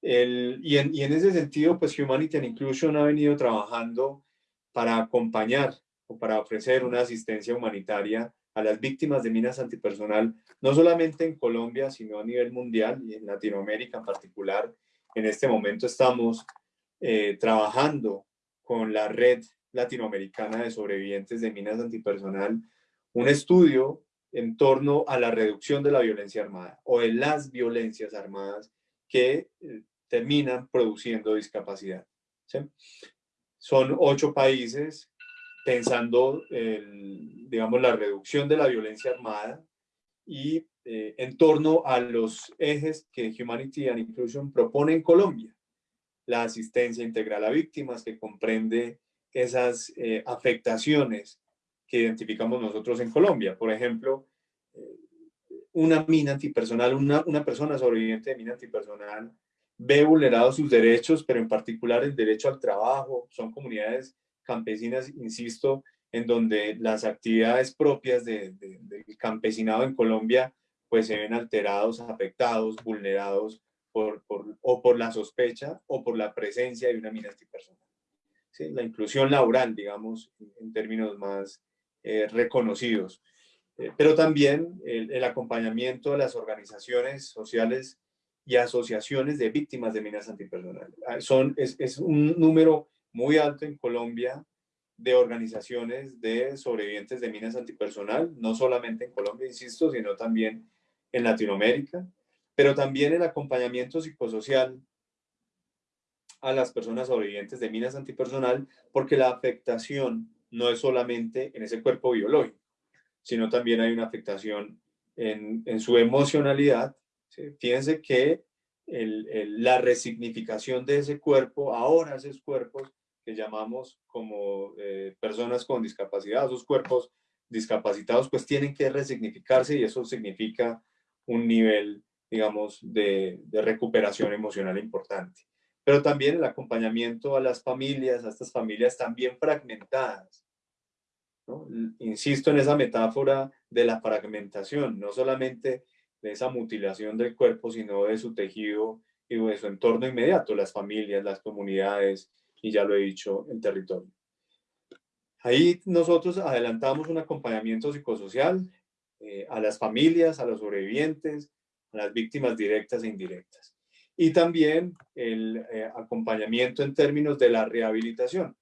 El, y, en, y, en, ese sentido, pues Humanity and Inclusion ha venido trabajando para acompañar o para ofrecer una asistencia humanitaria a las víctimas de minas antipersonal, no solamente en Colombia, sino a nivel mundial y en Latinoamérica en particular. En este momento estamos eh, trabajando con la Red Latinoamericana de Sobrevivientes de Minas Antipersonal, un estudio en torno a la reducción de la violencia armada o de las violencias armadas que eh, terminan produciendo discapacidad. Son ocho países pensando, digamos, la reducción de la violencia armada y eh, en torno a los ejes que Humanity and Inclusion propone en Colombia. La asistencia integral a víctimas que comprende esas eh, afectaciones que identificamos nosotros en Colombia. Por ejemplo, eh, una mina antipersonal, una, una persona sobreviviente de mina antipersonal ve vulnerados sus derechos, pero en particular el derecho al trabajo. Son comunidades campesinas, insisto, en donde las actividades propias de, del campesinado en Colombia pues se ven alterados, afectados, vulnerados por, por, o por la sospecha o por la presencia de una mina antipersonal. ¿Sí? La inclusión laboral, digamos, en términos más eh, reconocidos. Eh, pero también el, el, acompañamiento de las organizaciones sociales y asociaciones de víctimas de minas antipersonales. Ah, son, es, es un número muy alto en Colombia de organizaciones de sobrevivientes de minas antipersonal, no solamente en Colombia, insisto, sino también en Latinoamérica, pero también el acompañamiento psicosocial a las personas sobrevivientes de minas antipersonal, porque la afectación no es solamente en ese cuerpo biológico, sino también hay una afectación en, en su emocionalidad. Fíjense que el, el, la resignificación de ese cuerpo, ahora esos cuerpos que llamamos como eh, personas con discapacidad, esos cuerpos discapacitados, pues tienen que resignificarse y eso significa un nivel, digamos, de, recuperación emocional importante. Pero también el acompañamiento a las familias, a estas familias también fragmentadas. Insisto en esa metáfora de la fragmentación, no solamente de esa mutilación del cuerpo, sino de su tejido y de su entorno inmediato, las familias, las comunidades, y ya lo he dicho, el territorio. Ahí nosotros adelantamos un acompañamiento psicosocial eh, a las familias, a los sobrevivientes, a las víctimas directas e indirectas. Y también el eh, acompañamiento en términos de la rehabilitación.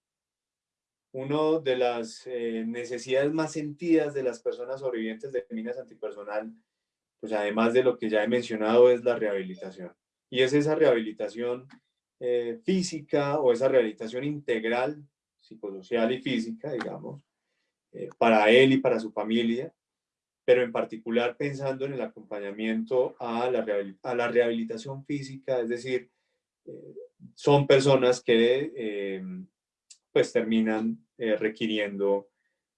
Una de las eh, necesidades más sentidas de las personas sobrevivientes de minas antipersonal, pues además de lo que ya he mencionado, es la rehabilitación. Y es esa rehabilitación eh, física o esa rehabilitación integral, psicosocial y física, digamos, para él y para su familia, pero en particular pensando en el acompañamiento a la, a la rehabilitación física, es decir, eh, son personas que eh, pues terminan eh, requiriendo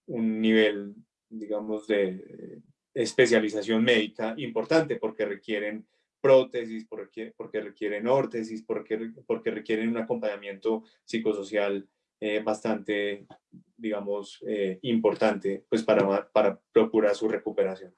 un nivel, digamos, de especialización médica importante porque requieren prótesis, porque, porque requieren órtesis, porque, porque requieren un acompañamiento psicosocial eh, bastante, digamos, eh, importante pues para, para procurar su recuperación.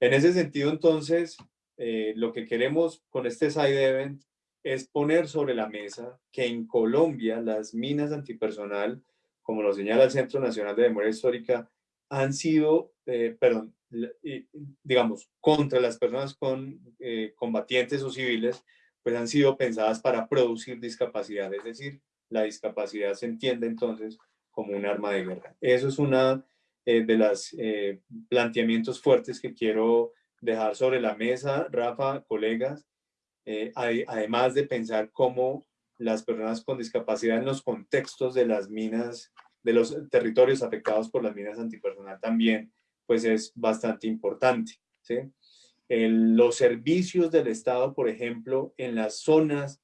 En ese sentido, entonces, eh, lo que queremos con este side event es poner sobre la mesa que en Colombia las minas antipersonal, como lo señala el Centro Nacional de Memoria Histórica, han sido, eh, perdón, digamos, contra las personas con combatientes o civiles, pues han sido pensadas para producir discapacidad, es decir, la discapacidad se entiende entonces como un arma de guerra. Eso es una eh, de los eh, planteamientos fuertes que quiero dejar sobre la mesa, Rafa, colegas, eh, además de pensar cómo las personas con discapacidad en los contextos de las minas, de los territorios afectados por las minas antipersonal también pues es bastante importante. ¿sí? Los servicios del Estado, por ejemplo, en las zonas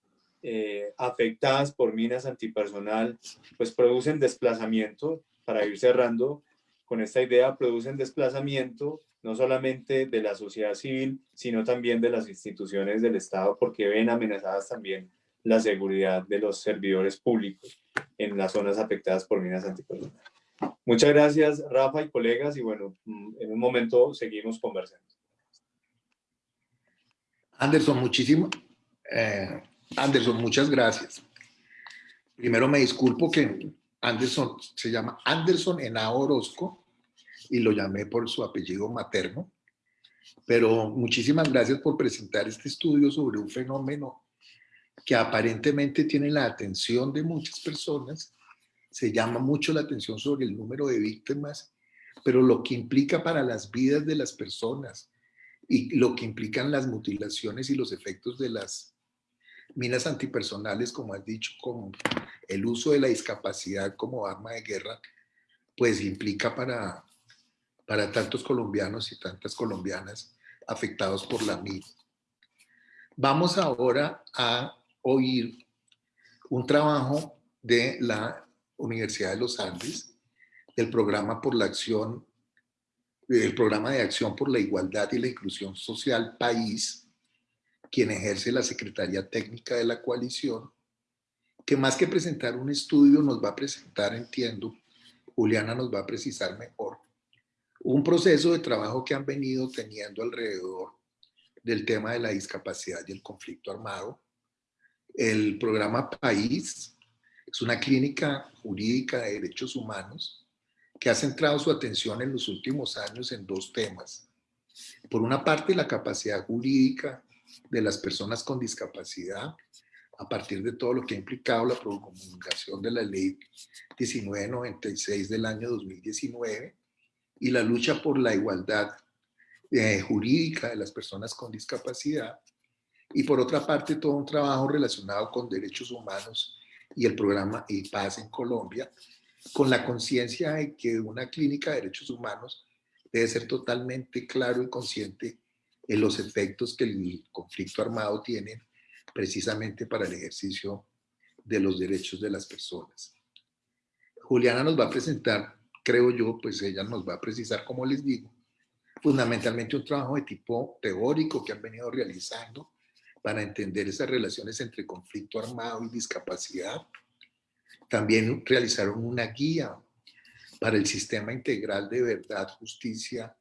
eh, afectadas por minas antipersonal, pues producen desplazamiento, para ir cerrando con esta idea, producen desplazamiento no solamente de la sociedad civil, sino también de las instituciones del Estado, porque ven amenazadas también la seguridad de los servidores públicos en las zonas afectadas por minas antipersonal. Muchas gracias, Rafa y colegas, y bueno, mm, en un momento seguimos conversando. Anderson, muchísimo. Eh, Anderson, muchas gracias. Primero me disculpo que Anderson se llama Anderson Henao Orozco y lo llamé por su apellido materno. Pero muchísimas gracias por presentar este estudio sobre un fenómeno que aparentemente tiene la atención de muchas personas se llama mucho la atención sobre el número de víctimas, pero lo que implica para las vidas de las personas y lo que implican las mutilaciones y los efectos de las minas antipersonales, como has dicho, como el uso de la discapacidad como arma de guerra, pues implica para, para tantos colombianos y tantas colombianas afectados por la mina. Vamos ahora a oír un trabajo de la Universidad de los Andes, del programa por la acción, el programa de acción por la igualdad y la inclusión social país, quien ejerce la Secretaría Técnica de la coalición, que más que presentar un estudio nos va a presentar, entiendo, Juliana nos va a precisar mejor, un proceso de trabajo que han venido teniendo alrededor del tema de la discapacidad y el conflicto armado. El programa País es una clínica jurídica de derechos humanos que ha centrado su atención en los últimos años en dos temas. Por una parte, la capacidad jurídica de las personas con discapacidad a partir de todo lo que ha implicado la promulgación de la ley 1996 del año 2019 y la lucha por la igualdad eh, jurídica de las personas con discapacidad. Y por otra parte todo un trabajo relacionado con derechos humanos y el programa y Paz en Colombia, con la conciencia de que una clínica de derechos humanos debe ser totalmente claro y consciente en los efectos que el conflicto armado tiene precisamente para el ejercicio de los derechos de las personas. Juliana nos va a presentar, creo yo, pues ella nos va a precisar, como les digo, fundamentalmente un trabajo de tipo teórico que han venido realizando para entender esas relaciones entre conflicto armado y discapacidad. También realizaron una guía para el sistema integral de verdad, justicia,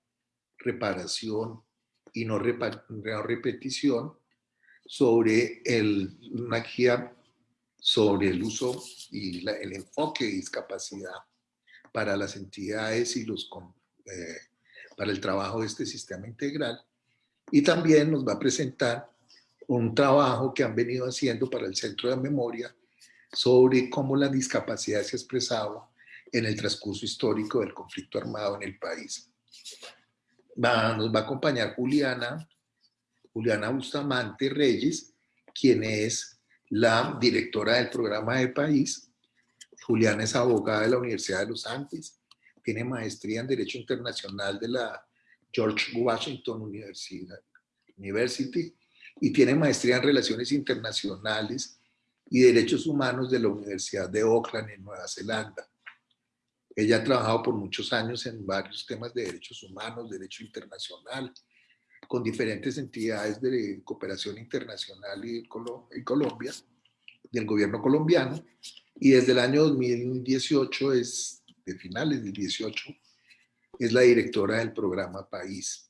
reparación y no, repetición sobre el, una guía sobre el uso y el enfoque de discapacidad para las entidades y los, eh, para el trabajo de este sistema integral. Y también nos va a presentar un trabajo que han venido haciendo para el Centro de Memoria sobre cómo la discapacidad se ha expresado en el transcurso histórico del conflicto armado en el país. Nos va a acompañar Juliana, Juliana Bustamante Reyes, quien es la directora del programa de país. Juliana es abogada de la Universidad de los Andes, tiene maestría en Derecho Internacional de la George Washington University y tiene maestría en Relaciones Internacionales y Derechos Humanos de la Universidad de Auckland en Nueva Zelanda. Ella ha trabajado por muchos años en varios temas de derechos humanos, derecho internacional, con diferentes entidades de cooperación internacional y, Colombia, del gobierno colombiano, y desde el año 2018, es, de finales del 18, es la directora del programa País.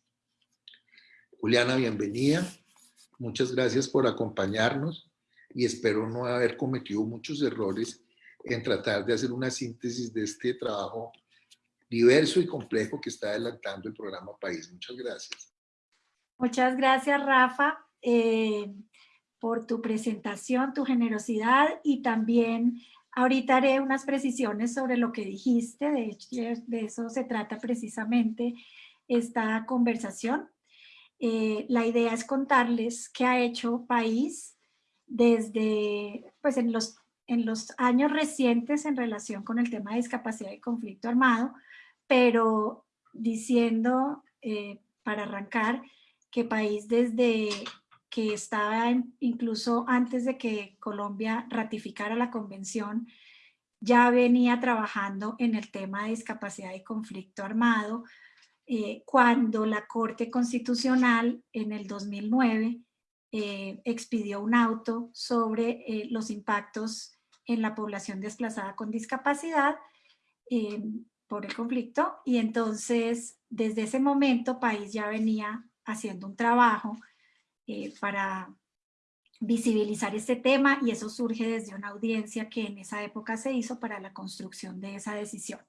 Juliana, bienvenida. Muchas gracias por acompañarnos y espero no haber cometido muchos errores en tratar de hacer una síntesis de este trabajo diverso y complejo que está adelantando el programa País. Muchas gracias. Muchas gracias, Rafa, eh, por tu presentación, tu generosidad y también ahorita haré unas precisiones sobre lo que dijiste. De eso se trata precisamente esta conversación. Eh, la idea es contarles qué ha hecho País desde, pues en los, en los años recientes en relación con el tema de discapacidad y conflicto armado, pero diciendo, eh, para arrancar, que país desde que estaba incluso antes de que Colombia ratificara la convención, ya venía trabajando en el tema de discapacidad y conflicto armado, eh, cuando la Corte Constitucional en el 2009 eh, expidió un auto sobre eh, los impactos en la población desplazada con discapacidad por el conflicto y entonces desde ese momento país ya venía haciendo un trabajo eh, para visibilizar este tema y eso surge desde una audiencia que en esa época se hizo para la construcción de esa decisión.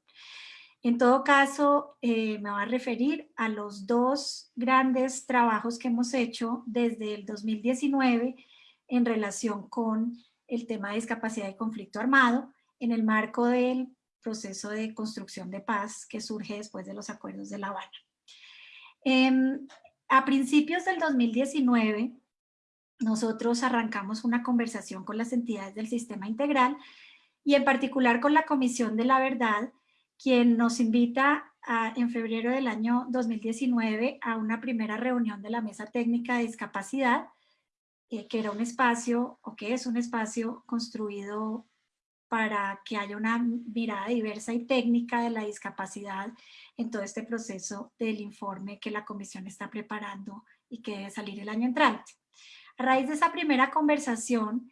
En todo caso, eh, me voy a referir a los dos grandes trabajos que hemos hecho desde el 2019 en relación con el tema de discapacidad y conflicto armado en el marco del proceso de construcción de paz que surge después de los acuerdos de La Habana. Em, a principios del 2019, nosotros arrancamos una conversación con las entidades del sistema integral y en particular con la Comisión de la Verdad, quien nos invita en febrero del año 2019 a una primera reunión de la Mesa Técnica de Discapacidad, eh, que era un espacio, o que es un espacio construido para que haya una mirada diversa y técnica de la discapacidad en todo este proceso del informe que la comisión está preparando y que debe salir el año entrante. A raíz de esa primera conversación,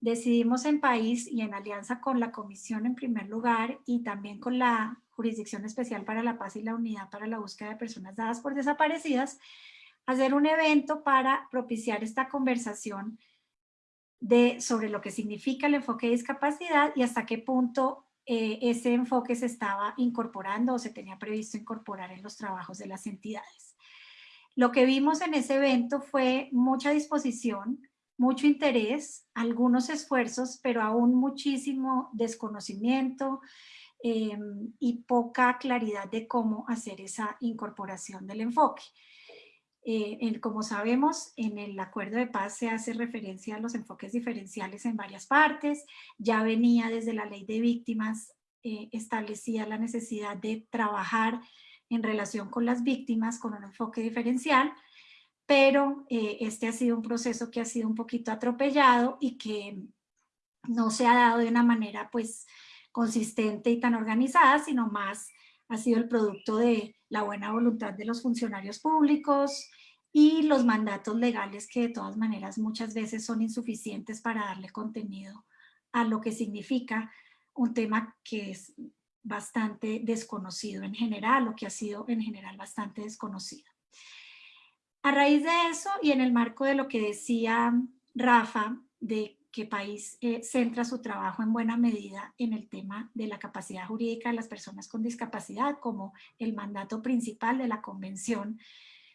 decidimos en país y en alianza con la comisión en primer lugar y también con la Jurisdicción Especial para la Paz y la Unidad para la Búsqueda de Personas Dadas por Desaparecidas, hacer un evento para propiciar esta conversación de, sobre lo que significa el enfoque de discapacidad y hasta qué punto eh, ese enfoque se estaba incorporando o se tenía previsto incorporar en los trabajos de las entidades. Lo que vimos en ese evento fue mucha disposición, mucho interés, algunos esfuerzos, pero aún muchísimo desconocimiento em, y poca claridad de cómo hacer esa incorporación del enfoque. Eh, como sabemos, en el acuerdo de paz se hace referencia a los enfoques diferenciales en varias partes, ya venía desde la ley de víctimas eh, establecía la necesidad de trabajar en relación con las víctimas con un enfoque diferencial, pero eh, este ha sido un proceso que ha sido un poquito atropellado y que no se ha dado de una manera pues consistente y tan organizada, sino más ha sido el producto de la buena voluntad de los funcionarios públicos y los mandatos legales que de todas maneras muchas veces son insuficientes para darle contenido a lo que significa un tema que es bastante desconocido en general o que ha sido en general bastante desconocido. A raíz de eso y en el marco de lo que decía Rafa, de que país eh, centra su trabajo en buena medida en el tema de la capacidad jurídica de las personas con discapacidad como el mandato principal de la Convención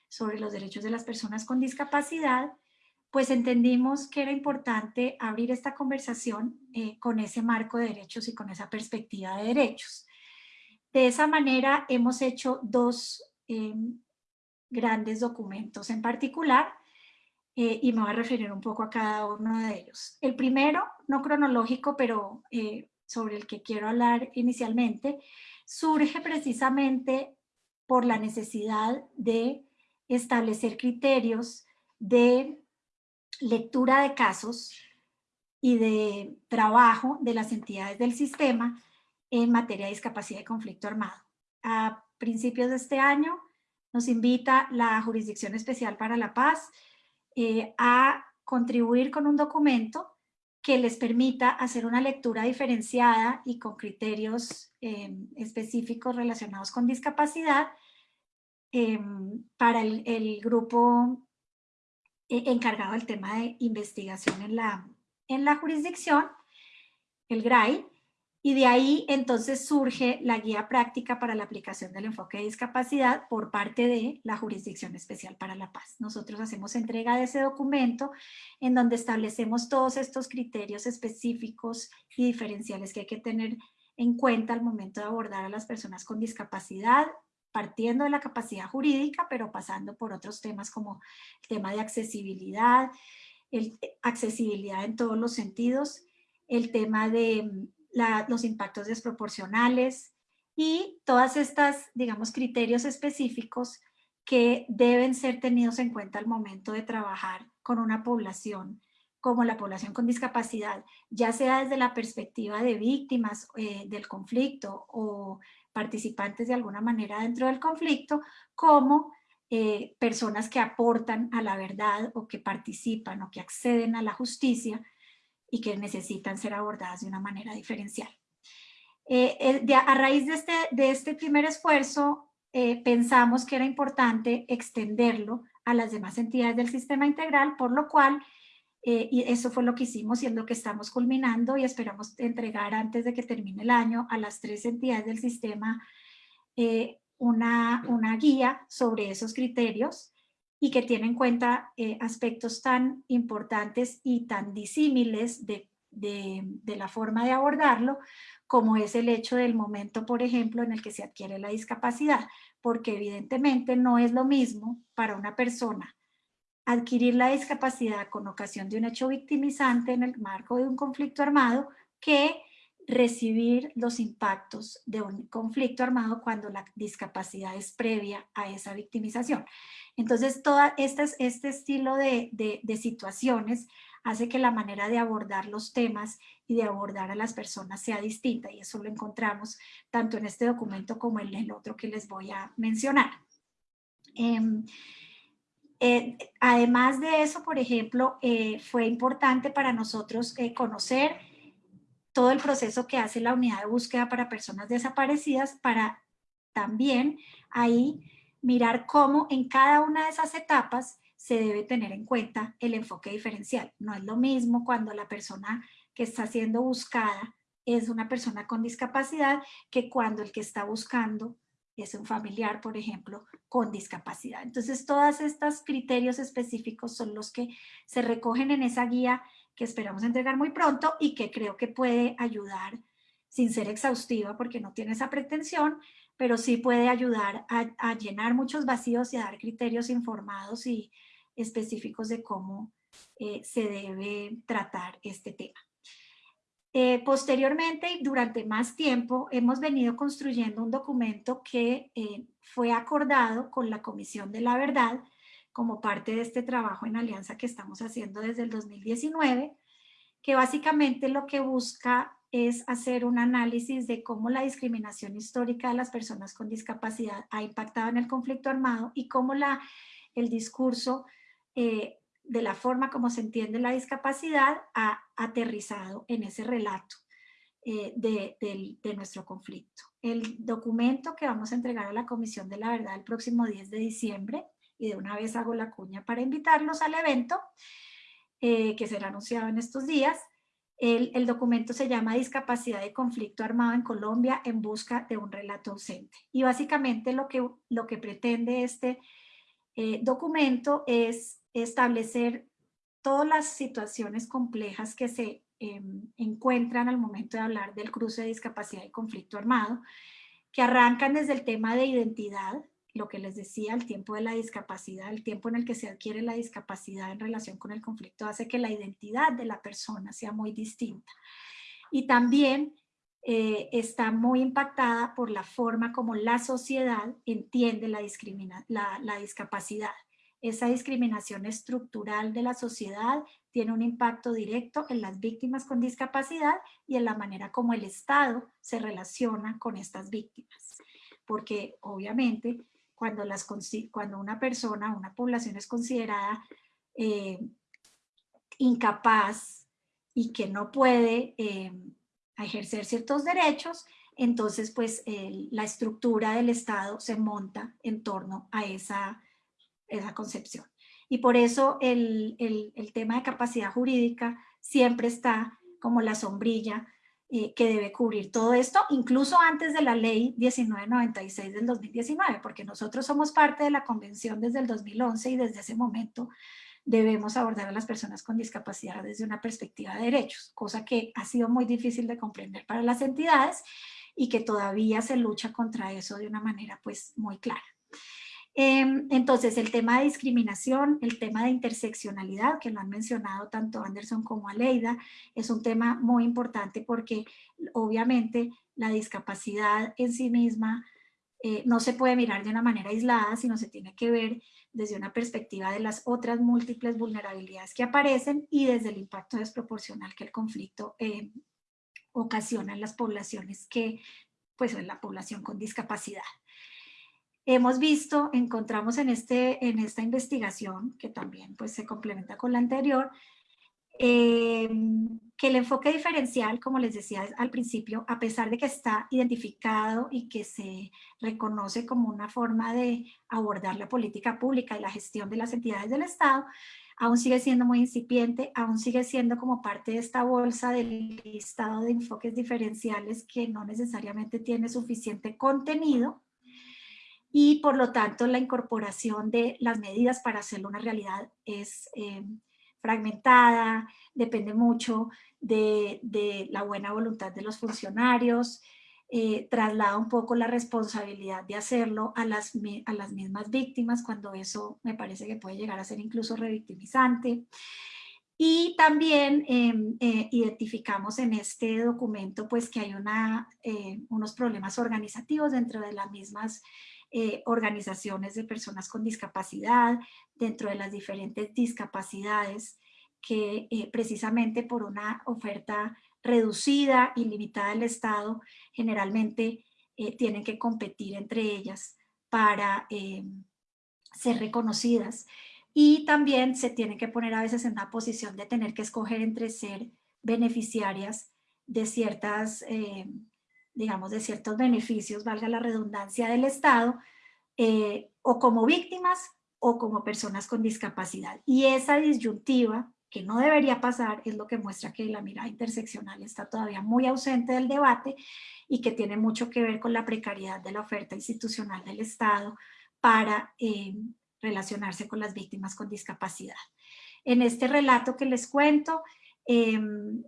sobre los Derechos de las Personas con Discapacidad, pues entendimos que era importante abrir esta conversación eh, con ese marco de derechos y con esa perspectiva de derechos. De esa manera hemos hecho dos em, grandes documentos en particular eh, y me voy a referir un poco a cada uno de ellos. El primero, no cronológico, pero eh, sobre el que quiero hablar inicialmente, surge precisamente por la necesidad de establecer criterios de lectura de casos y de trabajo de las entidades del sistema en materia de discapacidad y conflicto armado. A principios de este año nos invita la Jurisdicción Especial para la Paz eh, a contribuir con un documento que les permita hacer una lectura diferenciada y con criterios eh, específicos relacionados con discapacidad eh, para el, grupo encargado del tema de investigación en la, en la jurisdicción, el GRAI, y de ahí entonces surge la guía práctica para la aplicación del enfoque de discapacidad por parte de la Jurisdicción Especial para la Paz. Nosotros hacemos entrega de ese documento en donde establecemos todos estos criterios específicos y diferenciales que hay que tener en cuenta al momento de abordar a las personas con discapacidad, partiendo de la capacidad jurídica, pero pasando por otros temas como el tema de accesibilidad, el, accesibilidad en todos los sentidos, el tema de los impactos desproporcionales y todas estas, digamos, criterios específicos que deben ser tenidos en cuenta al momento de trabajar con una población como la población con discapacidad, ya sea desde la perspectiva de víctimas eh, del conflicto o participantes de alguna manera dentro del conflicto, como eh, personas que aportan a la verdad o que participan o que acceden a la justicia y que necesitan ser abordadas de una manera diferencial. Eh, a raíz de este, de este primer esfuerzo, eh, pensamos que era importante extenderlo a las demás entidades del sistema integral, por lo cual, eh, y eso fue lo que hicimos y es lo que estamos culminando y esperamos entregar antes de que termine el año a las tres entidades del sistema una, una guía sobre esos criterios y que tiene en cuenta eh, aspectos tan importantes y tan disímiles de, la forma de abordarlo, como es el hecho del momento, por ejemplo, en el que se adquiere la discapacidad, porque evidentemente no es lo mismo para una persona adquirir la discapacidad con ocasión de un hecho victimizante en el marco de un conflicto armado que recibir los impactos de un conflicto armado cuando la discapacidad es previa a esa victimización. Entonces, todo este, este estilo de, de, situaciones hace que la manera de abordar los temas y de abordar a las personas sea distinta y eso lo encontramos tanto en este documento como en el otro que les voy a mencionar. Em, Eh, además de eso, por ejemplo, eh, fue importante para nosotros eh, conocer todo el proceso que hace la unidad de búsqueda para personas desaparecidas para también ahí mirar cómo en cada una de esas etapas se debe tener en cuenta el enfoque diferencial. No es lo mismo cuando la persona que está siendo buscada es una persona con discapacidad que cuando el que está buscando es un familiar, por ejemplo, con discapacidad. Entonces, todos estos criterios específicos son los que se recogen en esa guía que esperamos entregar muy pronto y que creo que puede ayudar, sin ser exhaustiva porque no tiene esa pretensión, pero sí puede ayudar a, llenar muchos vacíos y a dar criterios informados y específicos de cómo eh, se debe tratar este tema. Eh, posteriormente y durante más tiempo hemos venido construyendo un documento que eh, fue acordado con la Comisión de la Verdad como parte de este trabajo en alianza que estamos haciendo desde el 2019, que básicamente lo que busca es hacer un análisis de cómo la discriminación histórica de las personas con discapacidad ha impactado en el conflicto armado y cómo la, el discurso eh, de la forma como se entiende la discapacidad ha aterrizado en ese relato eh, de, nuestro conflicto. El documento que vamos a entregar a la Comisión de la Verdad el próximo 10 de diciembre, y de una vez hago la cuña para invitarlos al evento, eh, que será anunciado en estos días, el, documento se llama Discapacidad y Conflicto Armado en Colombia en busca de un relato ausente. Y básicamente lo que, lo que pretende este eh, documento es establecer todas las situaciones complejas que se em, encuentran al momento de hablar del cruce de discapacidad y conflicto armado, que arrancan desde el tema de identidad, lo que les decía, el tiempo de la discapacidad, el tiempo en el que se adquiere la discapacidad en relación con el conflicto hace que la identidad de la persona sea muy distinta. Y también eh, está muy impactada por la forma como la sociedad entiende la, la discapacidad. Esa discriminación estructural de la sociedad tiene un impacto directo en las víctimas con discapacidad y en la manera como el Estado se relaciona con estas víctimas. Porque obviamente cuando, las, cuando una persona, una población es considerada eh, incapaz y que no puede eh, ejercer ciertos derechos, entonces pues la estructura del Estado se monta en torno a esa esa concepción. Y por eso el, tema de capacidad jurídica siempre está como la sombrilla que debe cubrir todo esto, incluso antes de la ley 1996 del 2019, porque nosotros somos parte de la convención desde el 2011 y desde ese momento debemos abordar a las personas con discapacidad desde una perspectiva de derechos, cosa que ha sido muy difícil de comprender para las entidades y que todavía se lucha contra eso de una manera pues muy clara. Em, entonces, el tema de discriminación, el tema de interseccionalidad, que lo han mencionado tanto Anderson como Aleida, es un tema muy importante porque obviamente la discapacidad en sí misma eh, no se puede mirar de una manera aislada, sino se tiene que ver desde una perspectiva de las otras múltiples vulnerabilidades que aparecen y desde el impacto desproporcional que el conflicto eh, ocasiona en las poblaciones que, pues en la población con discapacidad. Hemos visto, encontramos en, este, en esta investigación, que también pues, se complementa con la anterior, em, que el enfoque diferencial, como les decía al principio, a pesar de que está identificado y que se reconoce como una forma de abordar la política pública y la gestión de las entidades del Estado, aún sigue siendo muy incipiente, aún sigue siendo como parte de esta bolsa del listado de enfoques diferenciales que no necesariamente tiene suficiente contenido y por lo tanto la incorporación de las medidas para hacerlo una realidad es eh, fragmentada, depende mucho de, la buena voluntad de los funcionarios, eh, traslada un poco la responsabilidad de hacerlo a las, a las mismas víctimas cuando eso me parece que puede llegar a ser incluso revictimizante. Y también em, eh, identificamos en este documento pues que hay una, unos problemas organizativos dentro de las mismas eh, organizaciones de personas con discapacidad, dentro de las diferentes discapacidades, que eh, precisamente por una oferta reducida y limitada del Estado, generalmente eh, tienen que competir entre ellas para ser reconocidas. y también se tienen que poner a veces en una posición de tener que escoger entre ser beneficiarias de ciertas, digamos, de ciertos beneficios, valga la redundancia del Estado, eh, o como víctimas o como personas con discapacidad. Y esa disyuntiva, que no debería pasar, es lo que muestra que la mirada interseccional está todavía muy ausente del debate y que tiene mucho que ver con la precariedad de la oferta institucional del Estado para eh, relacionarse con las víctimas con discapacidad. En este relato que les cuento, em,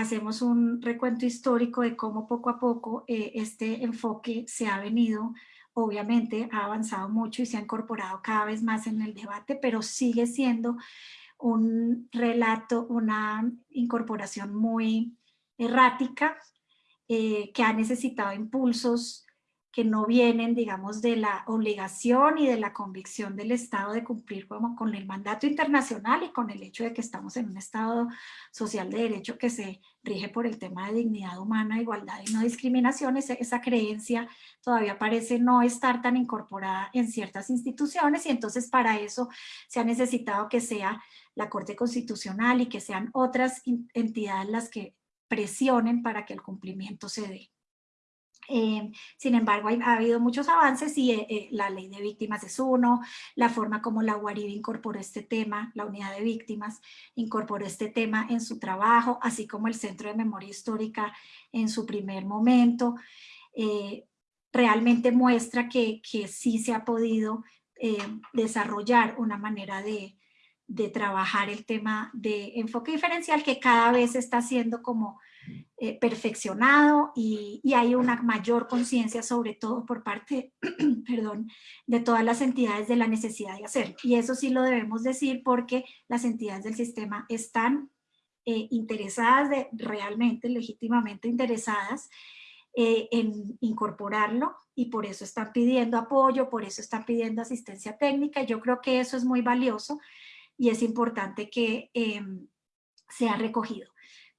hacemos un recuento histórico de cómo poco a poco eh, este enfoque se ha venido, obviamente ha avanzado mucho y se ha incorporado cada vez más en el debate, pero sigue siendo un relato, una incorporación muy errática eh, que ha necesitado impulsos que no vienen, digamos, de la obligación y de la convicción del Estado de cumplir con el mandato internacional y con el hecho de que estamos en un Estado social de derecho que se rige por el tema de dignidad humana, igualdad y no discriminación. Esa, esa creencia todavía parece no estar tan incorporada en ciertas instituciones y entonces para eso se ha necesitado que sea la Corte Constitucional y que sean otras entidades las que presionen para que el cumplimiento se dé. Eh, sin embargo, ha habido muchos avances y eh, eh, la ley de víctimas es uno, la forma como la UARIB incorporó este tema, la unidad de víctimas incorporó este tema en su trabajo, así como el Centro de Memoria Histórica en su primer momento, realmente muestra que, que, sí se ha podido desarrollar una manera de, de trabajar el tema de enfoque diferencial que cada vez está siendo como eh, perfeccionado y, hay una mayor conciencia sobre todo por parte [CLEARS THROAT] perdón, de todas las entidades de la necesidad de hacer. Y eso sí lo debemos decir porque las entidades del sistema están eh, interesadas, de, realmente, legítimamente interesadas eh, en incorporarlo y por eso están pidiendo apoyo, por eso están pidiendo asistencia técnica. Yo creo que eso es muy valioso y es importante que em, sea recogido.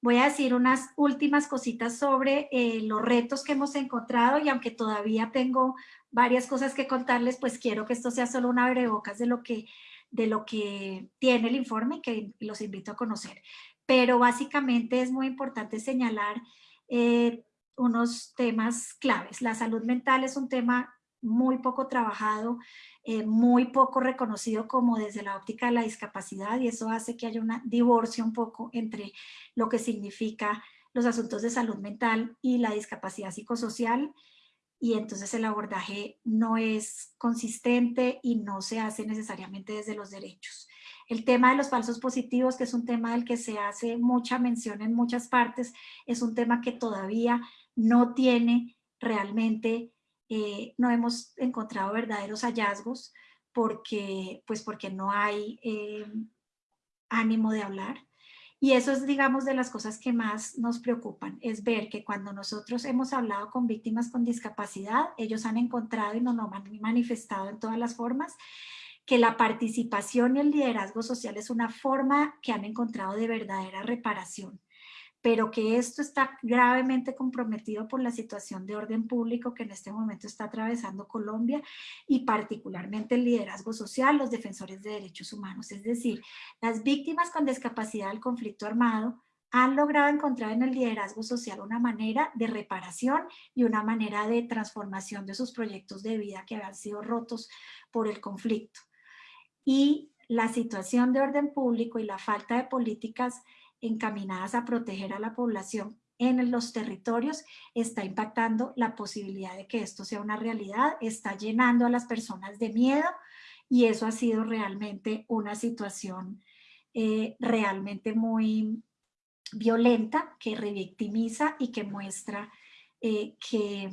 Voy a decir unas últimas cositas sobre eh, los retos que hemos encontrado y aunque todavía tengo varias cosas que contarles, pues quiero que esto sea solo una abrebocas de lo que, de lo que tiene el informe que los invito a conocer. Pero básicamente es muy importante señalar eh, unos temas claves. La salud mental es un tema muy poco trabajado, eh, muy poco reconocido como desde la óptica de la discapacidad y eso hace que haya un divorcio un poco entre lo que significa los asuntos de salud mental y la discapacidad psicosocial y entonces el abordaje no es consistente y no se hace necesariamente desde los derechos. El tema de los falsos positivos, que es un tema del que se hace mucha mención en muchas partes, es un tema que todavía no tiene realmente eh, no hemos encontrado verdaderos hallazgos porque, pues porque no hay eh, ánimo de hablar. Y eso es, digamos, de las cosas que más nos preocupan, es ver que cuando nosotros hemos hablado con víctimas con discapacidad, ellos han encontrado y nos lo han manifestado en todas las formas, que la participación y el liderazgo social es una forma que han encontrado de verdadera reparación pero que esto está gravemente comprometido por la situación de orden público que en este momento está atravesando Colombia y particularmente el liderazgo social, los defensores de derechos humanos. Es decir, las víctimas con discapacidad del conflicto armado han logrado encontrar en el liderazgo social una manera de reparación y una manera de transformación de sus proyectos de vida que habían sido rotos por el conflicto. Y la situación de orden público y la falta de políticas encaminadas a proteger a la población en los territorios está impactando la posibilidad de que esto sea una realidad, está llenando a las personas de miedo y eso ha sido realmente una situación eh, realmente muy violenta que revictimiza y que muestra eh, que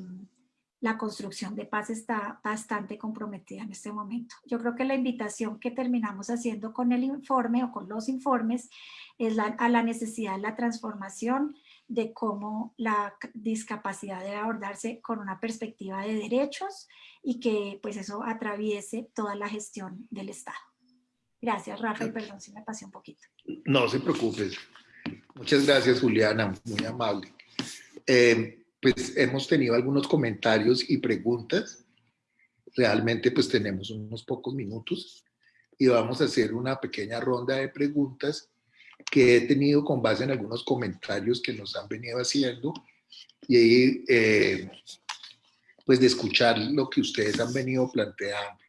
la construcción de paz está bastante comprometida en este momento. Yo creo que la invitación que terminamos haciendo con el informe o con los informes es a la necesidad de la transformación de cómo la discapacidad debe abordarse con una perspectiva de derechos y que pues eso atraviese toda la gestión del Estado. Gracias, Rafa, y perdón si me pasé un poquito. No se preocupe. Muchas gracias, Juliana, muy amable. Eh, pues hemos tenido algunos comentarios y preguntas. Realmente pues tenemos unos pocos minutos. y vamos a hacer una pequeña ronda de preguntas que he tenido con base en algunos comentarios que nos han venido haciendo y eh, pues de escuchar lo que ustedes han venido planteando.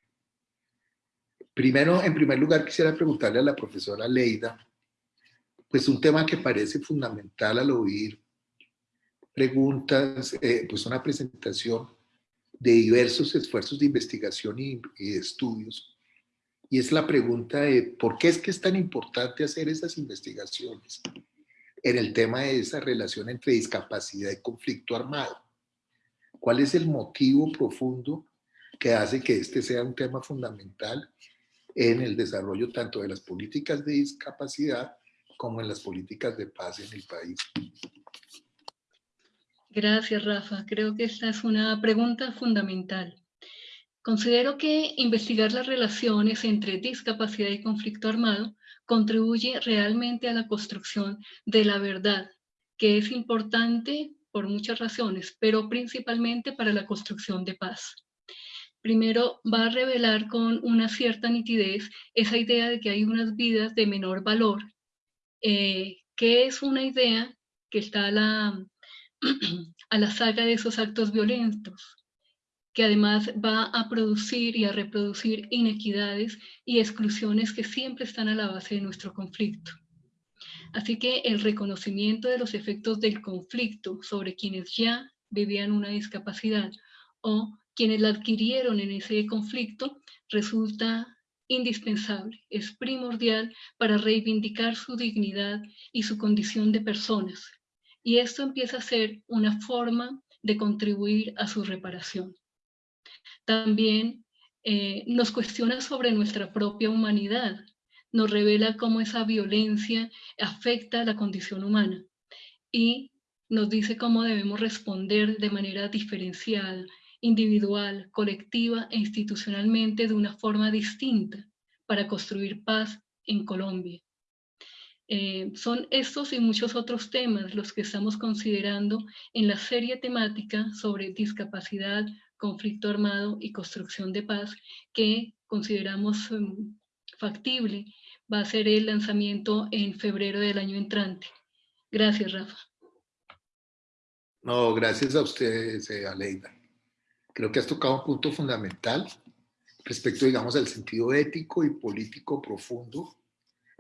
Primero, en primer lugar, quisiera preguntarle a la profesora Leida, pues un tema que parece fundamental al oír preguntas, eh, pues una presentación de diversos esfuerzos de investigación y, y estudios y es la pregunta de por qué es que es tan importante hacer esas investigaciones en el tema de esa relación entre discapacidad y conflicto armado. ¿Cuál es el motivo profundo que hace que este sea un tema fundamental en el desarrollo tanto de las políticas de discapacidad como en las políticas de paz en el país? Gracias, Rafa. Creo que esta es una pregunta fundamental. Considero que investigar las relaciones entre discapacidad y conflicto armado contribuye realmente a la construcción de la verdad, que es importante por muchas razones, pero principalmente para la construcción de paz. Primero, va a revelar con una cierta nitidez esa idea de que hay unas vidas de menor valor, eh, que es una idea que está la, [CLEARS THROAT] a la saga de esos actos violentos, que además va a producir y a reproducir inequidades y exclusiones que siempre están a la base de nuestro conflicto. Así que el reconocimiento de los efectos del conflicto sobre quienes ya vivían una discapacidad o quienes la adquirieron en ese conflicto resulta indispensable, es primordial para reivindicar su dignidad y su condición de personas. Y esto empieza a ser una forma de contribuir a su reparación también eh, nos cuestiona sobre nuestra propia humanidad, nos revela cómo esa violencia afecta la condición humana y nos dice cómo debemos responder de manera diferencial, individual, colectiva e institucionalmente de una forma distinta para construir paz en Colombia. Eh, son estos y muchos otros temas los que estamos considerando en la serie temática sobre discapacidad, conflicto armado y construcción de paz que consideramos em, factible va a ser el lanzamiento en febrero del año entrante. Gracias, Rafa. No, gracias a ustedes, eh, Aleida. Creo que has tocado un punto fundamental respecto, digamos, al sentido ético y político profundo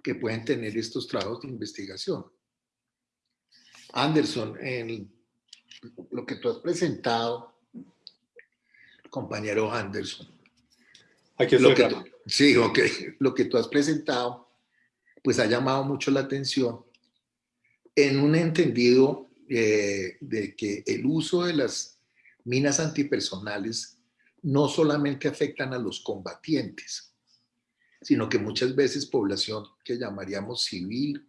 que pueden tener estos trabajos de investigación. Anderson, en lo que tú has presentado compañero Anderson. Aquí lo que sí, ok. Lo que tú has presentado, pues ha llamado mucho la atención en un entendido eh, de que el uso de las minas antipersonales no solamente afectan a los combatientes, sino que muchas veces población que llamaríamos civil,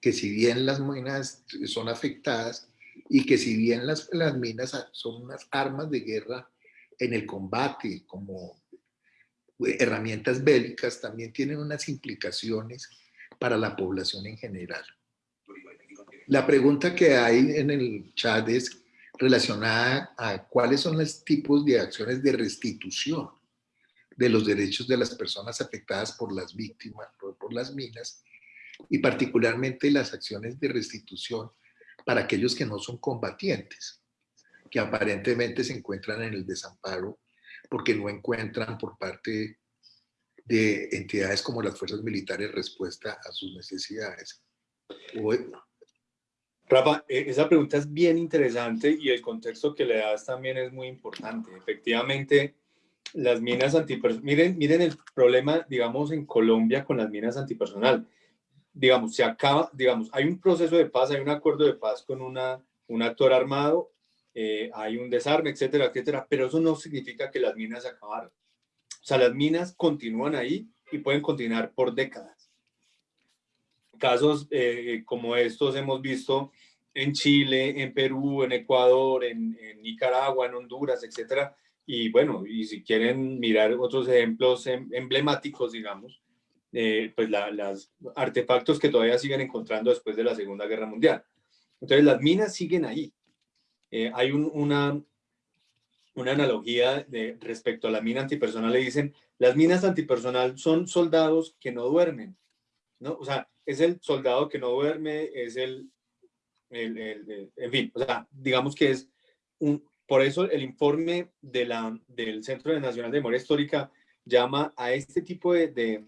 que si bien las minas son afectadas y que si bien las, las minas son unas armas de guerra en el combate, como herramientas bélicas, también tienen unas implicaciones para la población en general. La pregunta que hay en el chat es relacionada a cuáles son los tipos de acciones de restitución de los derechos de las personas afectadas por las víctimas, por, las minas, y particularmente las acciones de restitución para aquellos que no son combatientes que aparentemente se encuentran en el desamparo porque no encuentran por parte de entidades como las fuerzas militares respuesta a sus necesidades. Rafa, e, esa pregunta es bien interesante y el contexto que le das también es muy importante. Efectivamente, las minas antipersonal, miren, miren el problema, digamos, en Colombia con las minas antipersonal. Digamos, se acaba, digamos, hay un proceso de paz, hay un acuerdo de paz con una, un actor armado eh, hay un desarme, etcétera, etcétera, pero eso no significa que las minas acabaron. O sea, las minas continúan ahí y pueden continuar por décadas. Casos eh, como estos hemos visto en Chile, en Perú, en Ecuador, en, Nicaragua, en Honduras, etcétera. Y bueno, y si quieren mirar otros ejemplos em, emblemáticos, digamos, eh, pues los artefactos que todavía siguen encontrando después de la Segunda Guerra Mundial. Entonces las minas siguen ahí. Eh, hay una, una analogía respecto a la mina antipersonal, le dicen, las minas antipersonal son soldados que no duermen, ¿no? O sea, es el soldado que no duerme, es el, el, en fin, o digamos que es un, por eso el informe del Centro Nacional de Memoria Histórica llama a este tipo de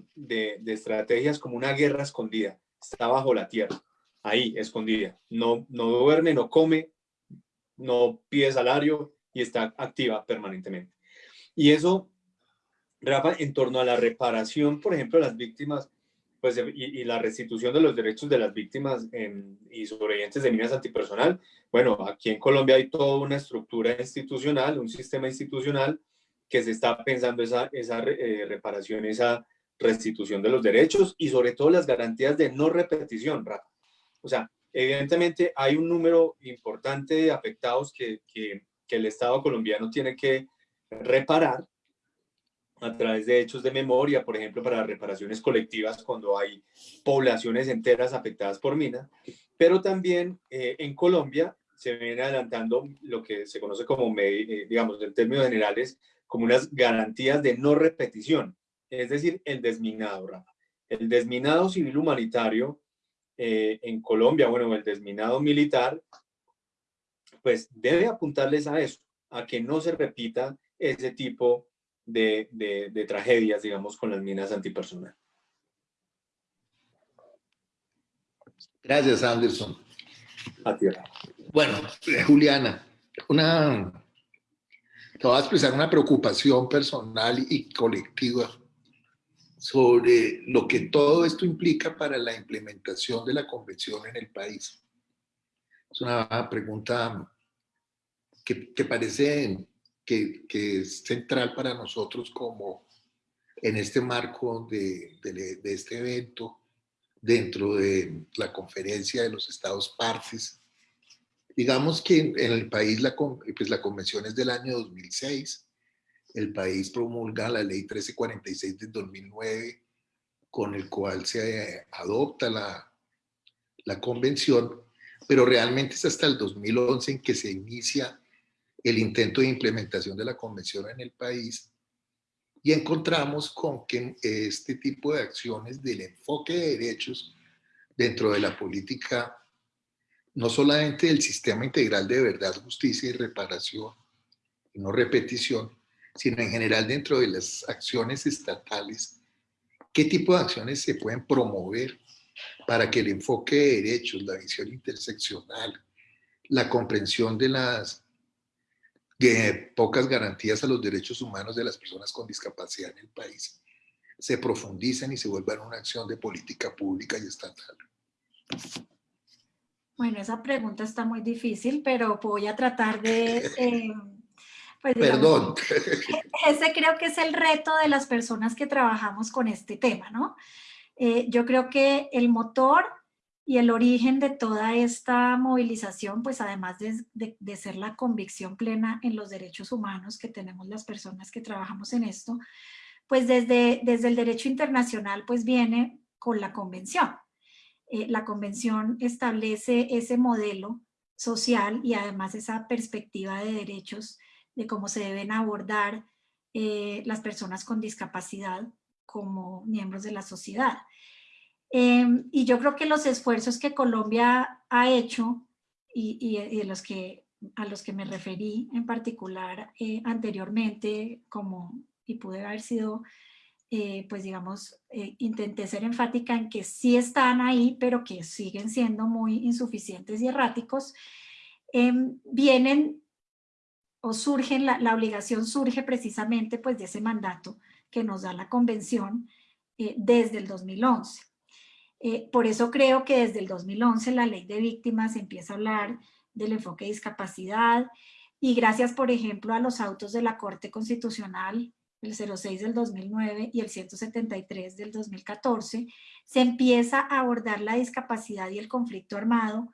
estrategias como una guerra escondida, está bajo la tierra, ahí, escondida, no, no duerme, no come, no pide salario y está activa permanentemente. Y eso, Rafa, en torno a la reparación, por ejemplo, de las víctimas, pues, y, la restitución de los derechos de las víctimas y sobrevivientes de minas antipersonal, bueno, aquí en Colombia hay toda una estructura institucional, un sistema institucional que se está pensando esa, esa eh, reparación, esa restitución de los derechos y sobre todo las garantías de no repetición. O sea, evidentemente hay un número importante de afectados que, que el Estado colombiano tiene que reparar a través de hechos de memoria, por ejemplo, para reparaciones colectivas cuando hay poblaciones enteras afectadas por mina, pero también eh, en Colombia se viene adelantando lo que se conoce como, eh, digamos, en términos generales, como unas garantías de no repetición, es decir, el desminado, Rafa. El desminado civil humanitario eh, en Colombia, bueno, el desminado militar, pues debe apuntarles a eso, a que no se repita ese tipo de, de- de tragedias, digamos, con las minas antipersonal. Gracias, Anderson. A tierra. Bueno, eh, Juliana, una, te voy a expresar una preocupación personal y colectiva sobre lo que todo esto implica para la implementación de la convención en el país. Es una pregunta que, que parece que, que es central para nosotros como en este marco de, de- de este evento, dentro de la conferencia de los estados partes. Digamos que en el país la, pues la convención es del año 2006, el país promulga la ley 1346 del 2009, con el cual se adopta la, la convención, pero realmente es hasta el 2011 en que se inicia el intento de implementación de la convención en el país y encontramos con que este tipo de acciones del enfoque de derechos dentro de la política, no solamente del sistema integral de verdad, justicia y reparación, no repetición, sino en general dentro de las acciones estatales, qué tipo de acciones se pueden promover para que el enfoque de derechos, la visión interseccional, la comprensión de las de pocas garantías a los derechos humanos de las personas con discapacidad en el país se profundicen y se vuelvan una acción de política pública y estatal. Bueno, esa pregunta está muy difícil, pero voy a tratar de... [LAUGHS] eh, pues, digamos, Perdón. [LAUGHS] ese creo que es el reto de las personas que trabajamos con este tema, ¿no? Eh, yo creo que el motor y el origen de toda esta movilización, pues además de, de- ser la convicción plena en los derechos humanos que tenemos las personas que trabajamos en esto, pues desde, desde el derecho internacional pues viene con la convención. Eh, la convención establece ese modelo social y además esa perspectiva de derechos de cómo se deben abordar eh, las personas con discapacidad como miembros de la sociedad. Em, y yo creo que los esfuerzos que Colombia ha hecho y, los que, a los que me referí en particular eh, anteriormente, como, y pude haber sido, eh, pues digamos, eh, intenté ser enfática en que sí están ahí, pero que siguen siendo muy insuficientes y erráticos, em, vienen o surgen, la, la obligación surge precisamente pues de ese mandato que nos da la convención desde el 2011. Eh, por eso creo que desde el 2011 la ley de víctimas empieza a hablar del enfoque de discapacidad y gracias, por ejemplo, a los autos de la Corte Constitucional, el 06 del 2009 y el 173 del 2014, se empieza a abordar la discapacidad y el conflicto armado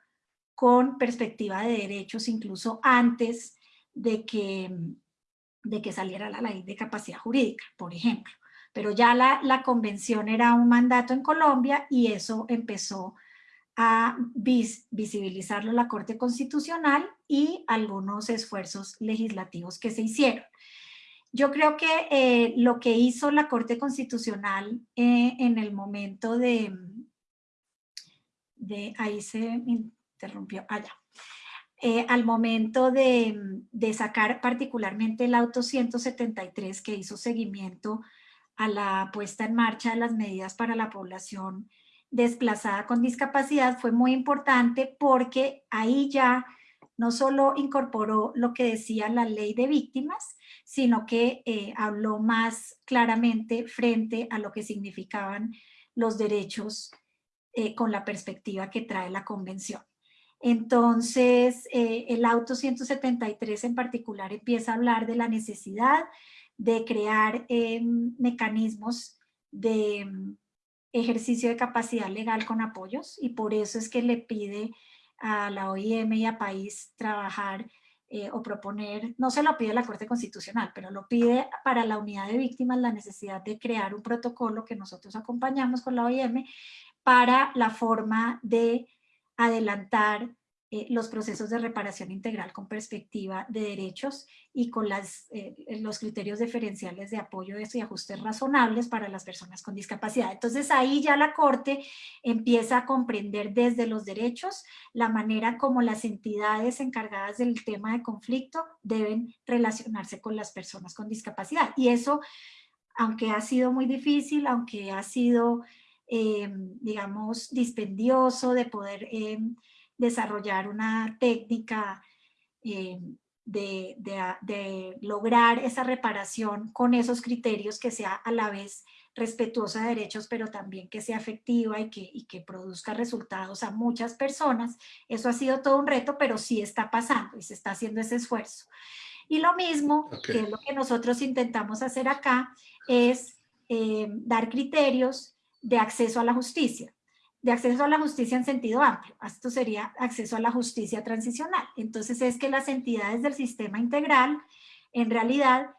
con perspectiva de derechos incluso antes de que, de que saliera la ley de capacidad jurídica, por ejemplo pero ya la, la convención era un mandato en Colombia y eso empezó a vis- visibilizarlo la Corte Constitucional y algunos esfuerzos legislativos que se hicieron. Yo creo que eh, lo que hizo la Corte Constitucional eh, en el momento de, de, ahí se interrumpió, allá, al momento de, de sacar particularmente el auto 173 que hizo seguimiento a la puesta en marcha de las medidas para la población desplazada con discapacidad fue muy importante porque ahí ya no solo incorporó lo que decía la ley de víctimas, sino que eh, habló más claramente frente a lo que significaban los derechos eh, con la perspectiva que trae la convención. Entonces, eh, el auto 173 en particular empieza a hablar de la necesidad de crear em, mecanismos de em, ejercicio de capacidad legal con apoyos y por eso es que le pide a la OIM y a País trabajar eh, o proponer, no se lo pide la Corte Constitucional, pero lo pide para la unidad de víctimas la necesidad de crear un protocolo que nosotros acompañamos con la OIM para la forma de adelantar eh, los procesos de reparación integral con perspectiva de derechos y con las, eh, los criterios diferenciales de apoyo de y ajustes razonables para las personas con discapacidad. Entonces ahí ya la Corte empieza a comprender desde los derechos la manera como las entidades encargadas del tema de conflicto deben relacionarse con las personas con discapacidad. Y eso, aunque ha sido muy difícil, aunque ha sido, eh, digamos, dispendioso de poder desarrollar una técnica eh, de, de, lograr esa reparación con esos criterios que sea a la vez respetuosa de derechos, pero también que sea efectiva y que, y que produzca resultados a muchas personas. Eso ha sido todo un reto, pero sí está pasando y se está haciendo ese esfuerzo. Y lo mismo, que es lo que nosotros intentamos hacer acá, es eh, dar criterios de acceso a la justicia de acceso a la justicia en sentido amplio. Esto sería acceso a la justicia transicional. Entonces es que las entidades del sistema integral en realidad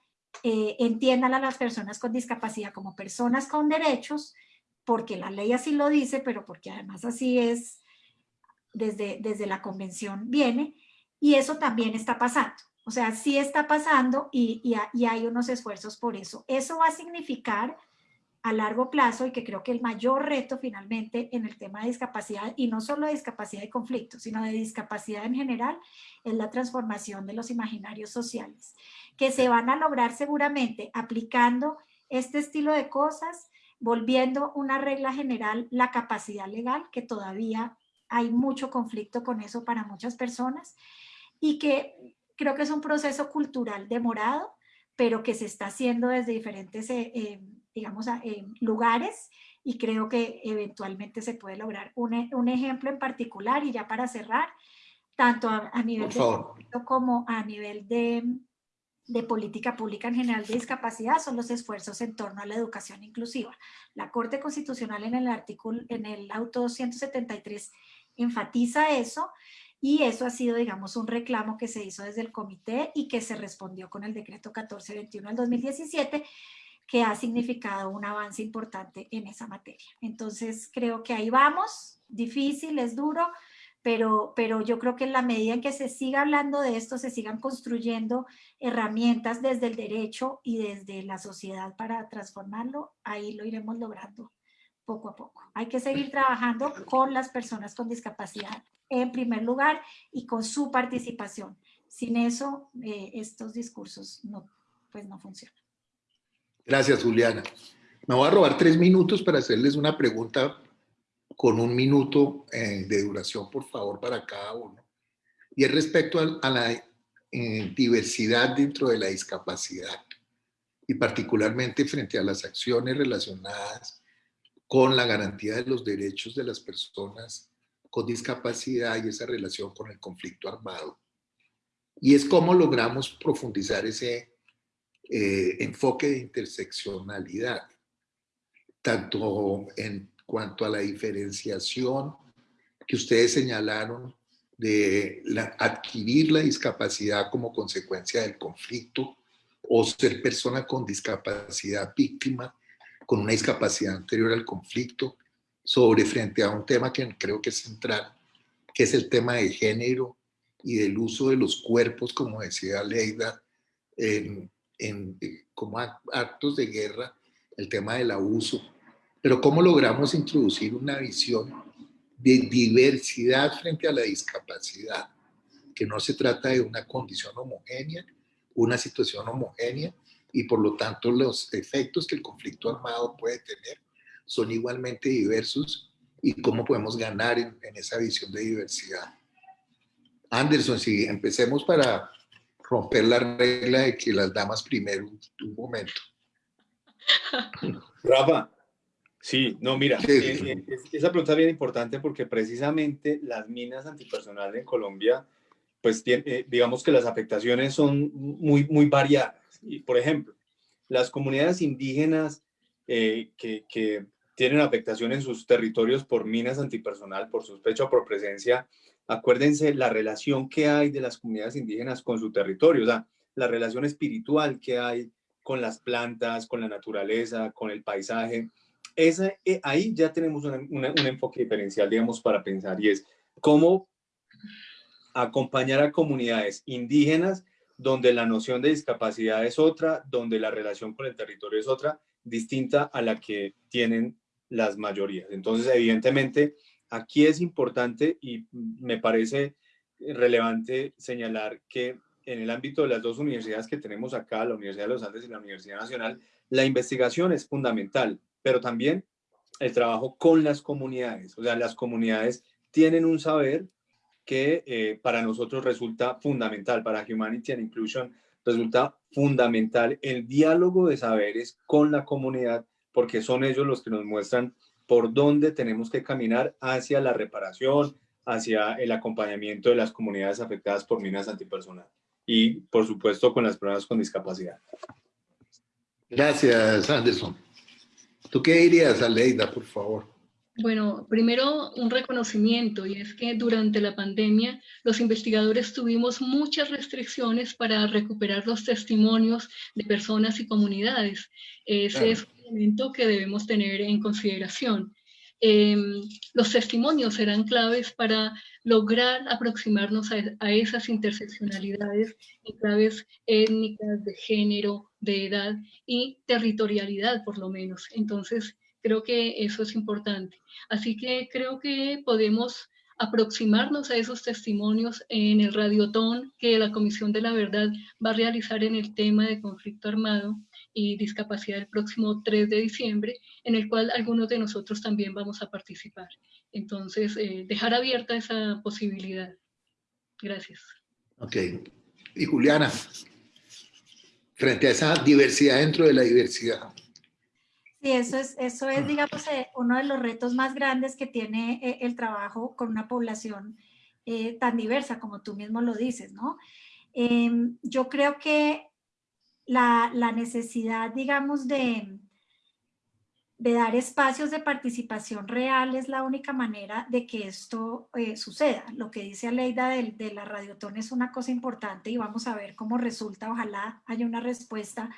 eh, entiendan a las personas con discapacidad como personas con derechos, porque la ley así lo dice, pero porque además así es, desde, desde la convención viene, y eso también está pasando. O sea, sí está pasando y, y hay unos esfuerzos por eso. Eso va a significar a largo plazo y que creo que el mayor reto finalmente en el tema de discapacidad, y no solo de discapacidad y conflicto, sino de discapacidad en general, es la transformación de los imaginarios sociales, que se van a lograr seguramente aplicando este estilo de cosas, volviendo una regla general la capacidad legal, que todavía hay mucho conflicto con eso para muchas personas, y que creo que es un proceso cultural demorado, pero que se está haciendo desde diferentes... Eh, eh, digamos, lugares y creo que eventualmente se puede lograr. Un, e, un, ejemplo en particular y ya para cerrar, tanto a, nivel de como a nivel de, de política pública en general de discapacidad son los esfuerzos en torno a la educación inclusiva. La Corte Constitucional en el artículo, en el auto 173 enfatiza eso y eso ha sido, digamos, un reclamo que se hizo desde el comité y que se respondió con el decreto 1421 del 2017 que ha significado un avance importante en esa materia. Entonces creo que ahí vamos, difícil, es duro, pero, pero yo creo que en la medida en que se siga hablando de esto, se sigan construyendo herramientas desde el derecho y desde la sociedad para transformarlo, ahí lo iremos logrando poco a poco. Hay que seguir [LAUGHS] trabajando con las personas con discapacidad en primer lugar y con su participación. Sin eso, eh, estos discursos no, pues no funcionan. Gracias, Juliana. Me voy a robar tres minutos para hacerles una pregunta con un minuto eh, de duración, por favor, para cada uno. Y es respecto a, la eh, diversidad dentro de la discapacidad y particularmente frente a las acciones relacionadas con la garantía de los derechos de las personas con discapacidad y esa relación con el conflicto armado. Y es cómo logramos profundizar ese eh, enfoque de interseccionalidad, tanto en cuanto a la diferenciación que ustedes señalaron de adquirir la discapacidad como consecuencia del conflicto o ser persona con discapacidad víctima con una discapacidad anterior al conflicto, sobre frente a un tema que creo que es central, que es el tema de género y del uso de los cuerpos, como decía Leida, en, en, como actos de guerra, el tema del abuso. Pero cómo logramos introducir una visión de diversidad frente a la discapacidad, que no se trata de una condición homogénea, una situación homogénea, y por lo tanto los efectos que el conflicto armado puede tener son igualmente diversos y cómo podemos ganar en, esa visión de diversidad. Anderson, si empecemos para romper la regla de que las damas primero un, momento. Rafa, sí, no, mira, eh, eh, esa pregunta es bien importante porque precisamente las minas antipersonales en Colombia, pues eh, digamos que las afectaciones son muy, muy variadas. Y, por ejemplo, las comunidades indígenas que, que tienen afectación en sus territorios por minas antipersonal, por sospecha o por presencia, acuérdense la relación que hay de las comunidades indígenas con su territorio, o sea, la relación espiritual que hay con las plantas, con la naturaleza, con el paisaje. Esa, eh, ahí ya tenemos un enfoque diferencial, digamos, para pensar y es cómo acompañar a comunidades indígenas donde la noción de discapacidad es otra, donde la relación con el territorio es otra, distinta a la que tienen las mayorías. Entonces, evidentemente, aquí es importante y me parece relevante señalar que en el ámbito de las dos universidades que tenemos acá, la Universidad de los Andes y la Universidad Nacional, la investigación es fundamental, pero también el trabajo con las comunidades. O sea, las comunidades tienen un saber que eh, para nosotros resulta fundamental, para Humanity and Inclusion resulta fundamental el diálogo de saberes con la comunidad porque son ellos los que nos muestran por dónde tenemos que caminar hacia la reparación, hacia el acompañamiento de las comunidades afectadas por minas antipersonal y, por supuesto, con las personas con discapacidad. Gracias, Anderson. ¿Tú qué dirías, Aleida, por favor? Bueno, primero un reconocimiento y es que durante la pandemia los investigadores tuvimos muchas restricciones para recuperar los testimonios de personas y comunidades. Ese es que debemos tener en consideración. Em, los testimonios serán claves para lograr aproximarnos a, esas interseccionalidades en claves étnicas, de género, de edad y territorialidad por lo menos. Entonces, creo que eso es importante. Así que creo que podemos aproximarnos a esos testimonios en el radiotón que la Comisión de la Verdad va a realizar en el tema de conflicto armado y discapacidad el próximo 3 de diciembre, en el cual algunos de nosotros también vamos a participar. Entonces, eh, dejar abierta esa posibilidad. Gracias. Ok. Y Juliana, frente a esa diversidad dentro de la diversidad. Sí, eso es, eso es digamos, eh, uno de los retos más grandes que tiene eh, el trabajo con una población tan diversa como tú mismo lo dices, ¿no? Em, yo creo que la, necesidad, digamos, de, dar espacios de participación real es la única manera de que esto eh, suceda. Lo que dice Aleida de, de la radiotón es una cosa importante y vamos a ver cómo resulta. Ojalá haya una respuesta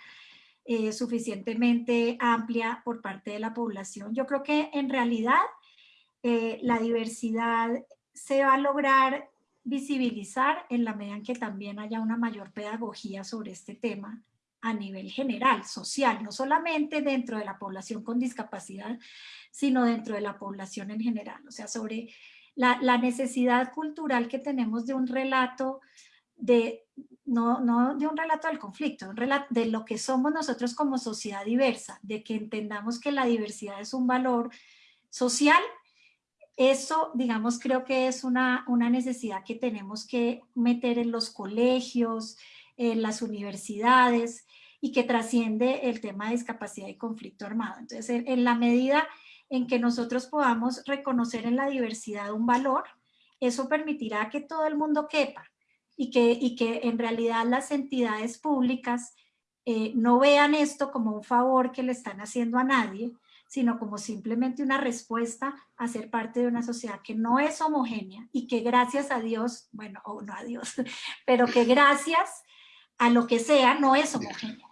eh, suficientemente amplia por parte de la población. Yo creo que en realidad eh, la diversidad se va a lograr visibilizar en la medida en que también haya una mayor pedagogía sobre este tema a nivel general, social, no solamente dentro de la población con discapacidad, sino dentro de la población en general. O sea, sobre la, necesidad cultural que tenemos de un relato de, no, no de un relato del conflicto, de lo que somos nosotros como sociedad diversa, de que entendamos que la diversidad es un valor social, eso, digamos, creo que es una, una necesidad que tenemos que meter en los colegios, en las universidades, y que trasciende el tema de discapacidad y conflicto armado. Entonces, en, la medida en que nosotros podamos reconocer en la diversidad un valor, eso permitirá que todo el mundo quepa y que, y que en realidad las entidades públicas eh, no vean esto como un favor que le están haciendo a nadie, sino como simplemente una respuesta a ser parte de una sociedad que no es homogénea y que gracias a Dios, bueno, o no a Dios, [LAUGHS] pero que gracias a lo que sea no es homogénea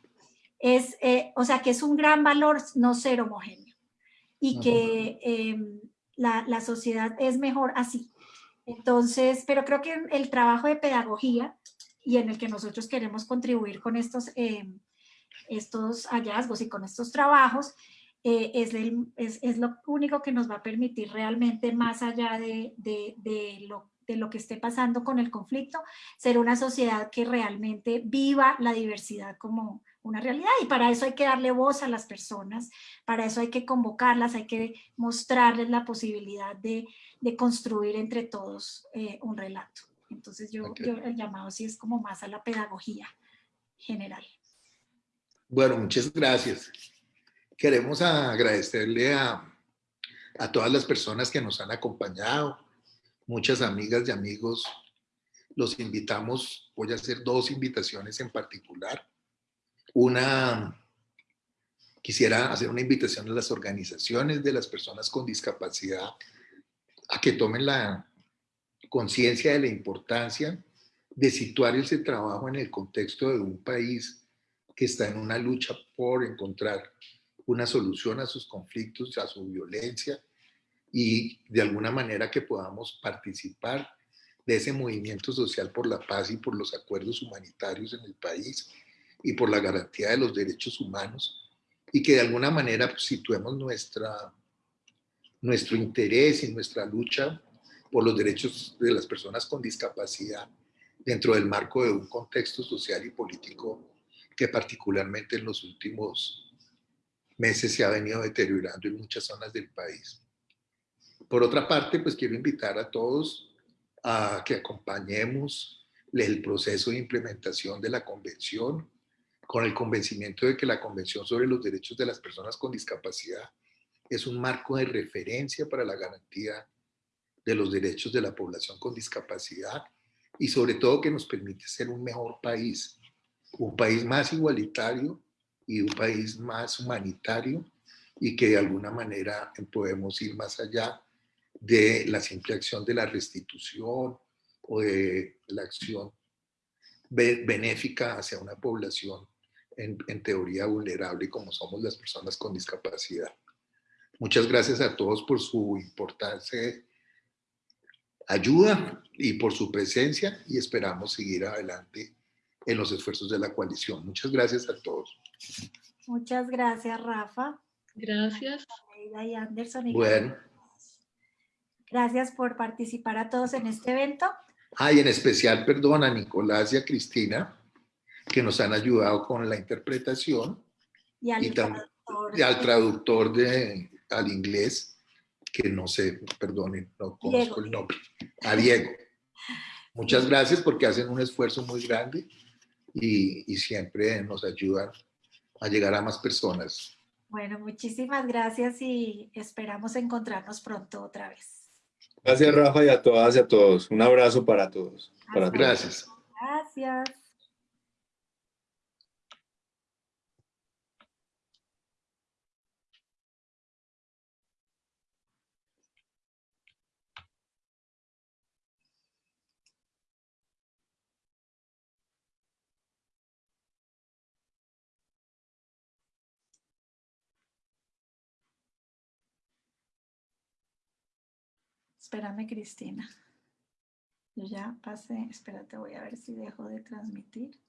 es, eh, o sea que es un gran valor no ser homogéneo. y que em, la, la sociedad es mejor así. Entonces, pero creo que el trabajo de pedagogía y en el que nosotros queremos contribuir con estos, em, estos hallazgos y con estos trabajos, eh, es, el- es, es lo único que nos va a permitir realmente, más allá de, de- de lo, de lo que esté pasando con el conflicto, ser una sociedad que realmente viva la diversidad como una realidad. Y para eso hay que darle voz a las personas, para eso hay que convocarlas, hay que mostrarles la posibilidad de, de construir entre todos eh, un relato. Entonces yo, Ok. yo el llamado sí es como más a la pedagogía general. Bueno, muchas gracias. Queremos agradecerle a, a todas las personas que nos han acompañado, muchas amigas y amigos. Los invitamos, voy a hacer dos invitaciones en particular. Una, quisiera hacer una invitación a las organizaciones de las personas con discapacidad a que tomen la conciencia de la importancia de situar ese trabajo en el contexto de un país que está en una lucha por encontrar una solución a sus conflictos, a su violencia y de alguna manera que podamos participar de ese movimiento social por la paz y por los acuerdos humanitarios en el país y por la garantía de los derechos humanos y que de alguna manera pues, situemos nuestra, nuestro interés y nuestra lucha por los derechos de las personas con discapacidad dentro del marco de un contexto social y político que particularmente en los últimos meses se ha venido deteriorando en muchas zonas del país. Por otra parte, pues quiero invitar a todos a que acompañemos el proceso de implementación de la convención con el convencimiento de que la Convención sobre los Derechos de las Personas con Discapacidad es un marco de referencia para la garantía de los derechos de la población con discapacidad y sobre todo que nos permite ser un mejor país, un país más igualitario y un país más humanitario y que de alguna manera podemos ir más allá de la simple acción de la restitución o de la acción benéfica hacia una población en, en, teoría vulnerable como somos las personas con discapacidad. Muchas gracias a todos por su importante ayuda y por su presencia y esperamos seguir adelante en los esfuerzos de la coalición. Muchas gracias a todos. Muchas gracias, Rafa. Gracias. Y Anderson. Y bueno. Gracias por participar a todos en este evento. Ah, y en especial, perdón, a Nicolás y a Cristina, que nos han ayudado con la interpretación. Y al, y traductor, y al traductor de, al inglés, que no sé, perdonen, no conozco Diego. el nombre, a Diego. Muchas gracias porque hacen un esfuerzo muy grande y, y siempre nos ayudan a llegar a más personas. Bueno, muchísimas gracias y esperamos encontrarnos pronto otra vez. Gracias, Rafa, y a todas y a todos. Un abrazo para todos. Para todos. Gracias. Gracias. Espérame, Cristina. Yo ya pasé, espérate, voy a ver si dejo de transmitir.